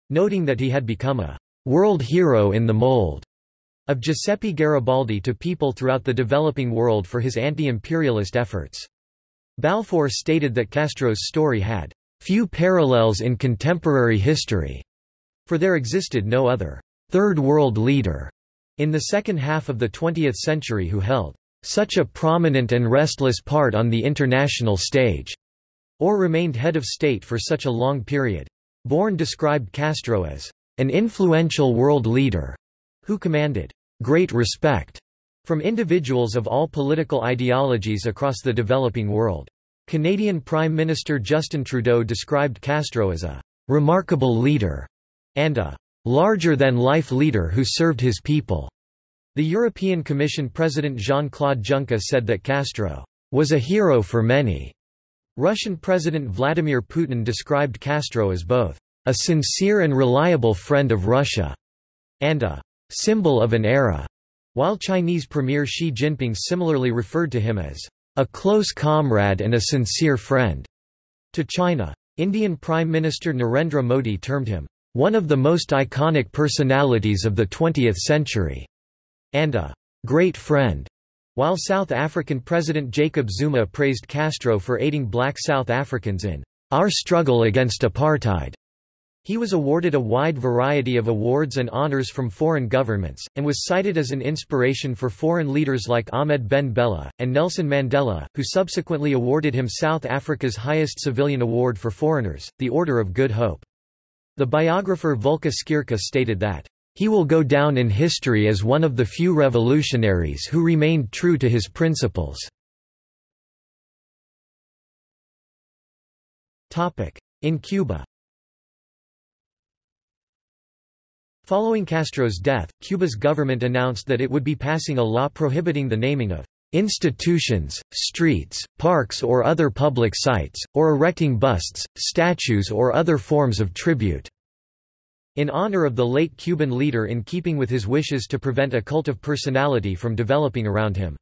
Speaker 1: noting that he had become a world hero in the mold of Giuseppe Garibaldi to people throughout the developing world for his anti-imperialist efforts. Balfour stated that Castro's story had few parallels in contemporary history, for there existed no other Third World leader in the second half of the 20th century who held such a prominent and restless part on the international stage, or remained head of state for such a long period. Bourne described Castro as an influential world leader who commanded great respect from individuals of all political ideologies across the developing world. Canadian Prime Minister Justin Trudeau described Castro as a remarkable leader and a larger-than-life leader who served his people. The European Commission President Jean-Claude Juncker said that Castro was a hero for many. Russian President Vladimir Putin described Castro as both a sincere and reliable friend of Russia and a symbol of an era, while Chinese Premier Xi Jinping similarly referred to him as a close comrade and a sincere friend to China. Indian Prime Minister Narendra Modi termed him one of the most iconic personalities of the 20th century and a great friend, while South African President Jacob Zuma praised Castro for aiding black South Africans in our struggle against apartheid. He was awarded a wide variety of awards and honors from foreign governments, and was cited as an inspiration for foreign leaders like Ahmed Ben Bella, and Nelson Mandela, who subsequently awarded him South Africa's highest civilian award for foreigners, the Order of Good Hope. The biographer Volker Skierka stated that, "...he will go down in history as one of the few revolutionaries who remained true to his principles." In Cuba Following Castro's death, Cuba's government announced that it would be passing a law prohibiting the naming of institutions, streets, parks or other public sites, or erecting busts, statues or other forms of tribute." in honor of the late Cuban leader in keeping with his wishes to prevent a cult of personality from developing around him.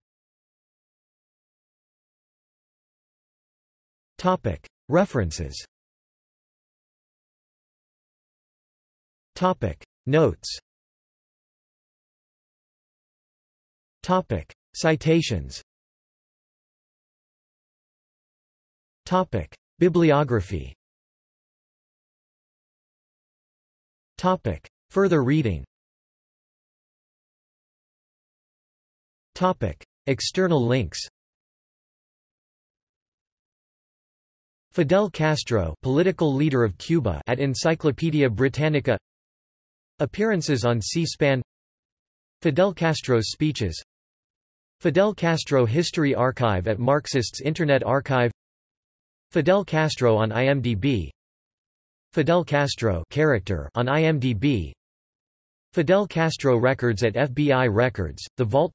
Speaker 1: References Notes. Topic. Citations. Topic. Bibliography. Topic. Further reading. Topic. External links. Fidel Castro political leader of Cuba at Encyclopaedia Britannica Appearances on C-SPAN Fidel Castro's speeches. Fidel Castro History Archive at Marxists Internet Archive. Fidel Castro on IMDb Fidel Castro character on IMDb Fidel Castro Records at FBI Records, The Vault.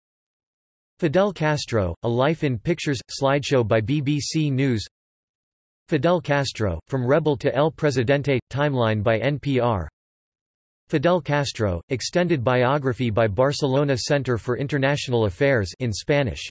Speaker 1: Fidel Castro, A Life in Pictures, slideshow by BBC News. Fidel Castro, From Rebel to El Presidente, timeline by NPR Fidel Castro, extended biography by Barcelona Center for International Affairs in Spanish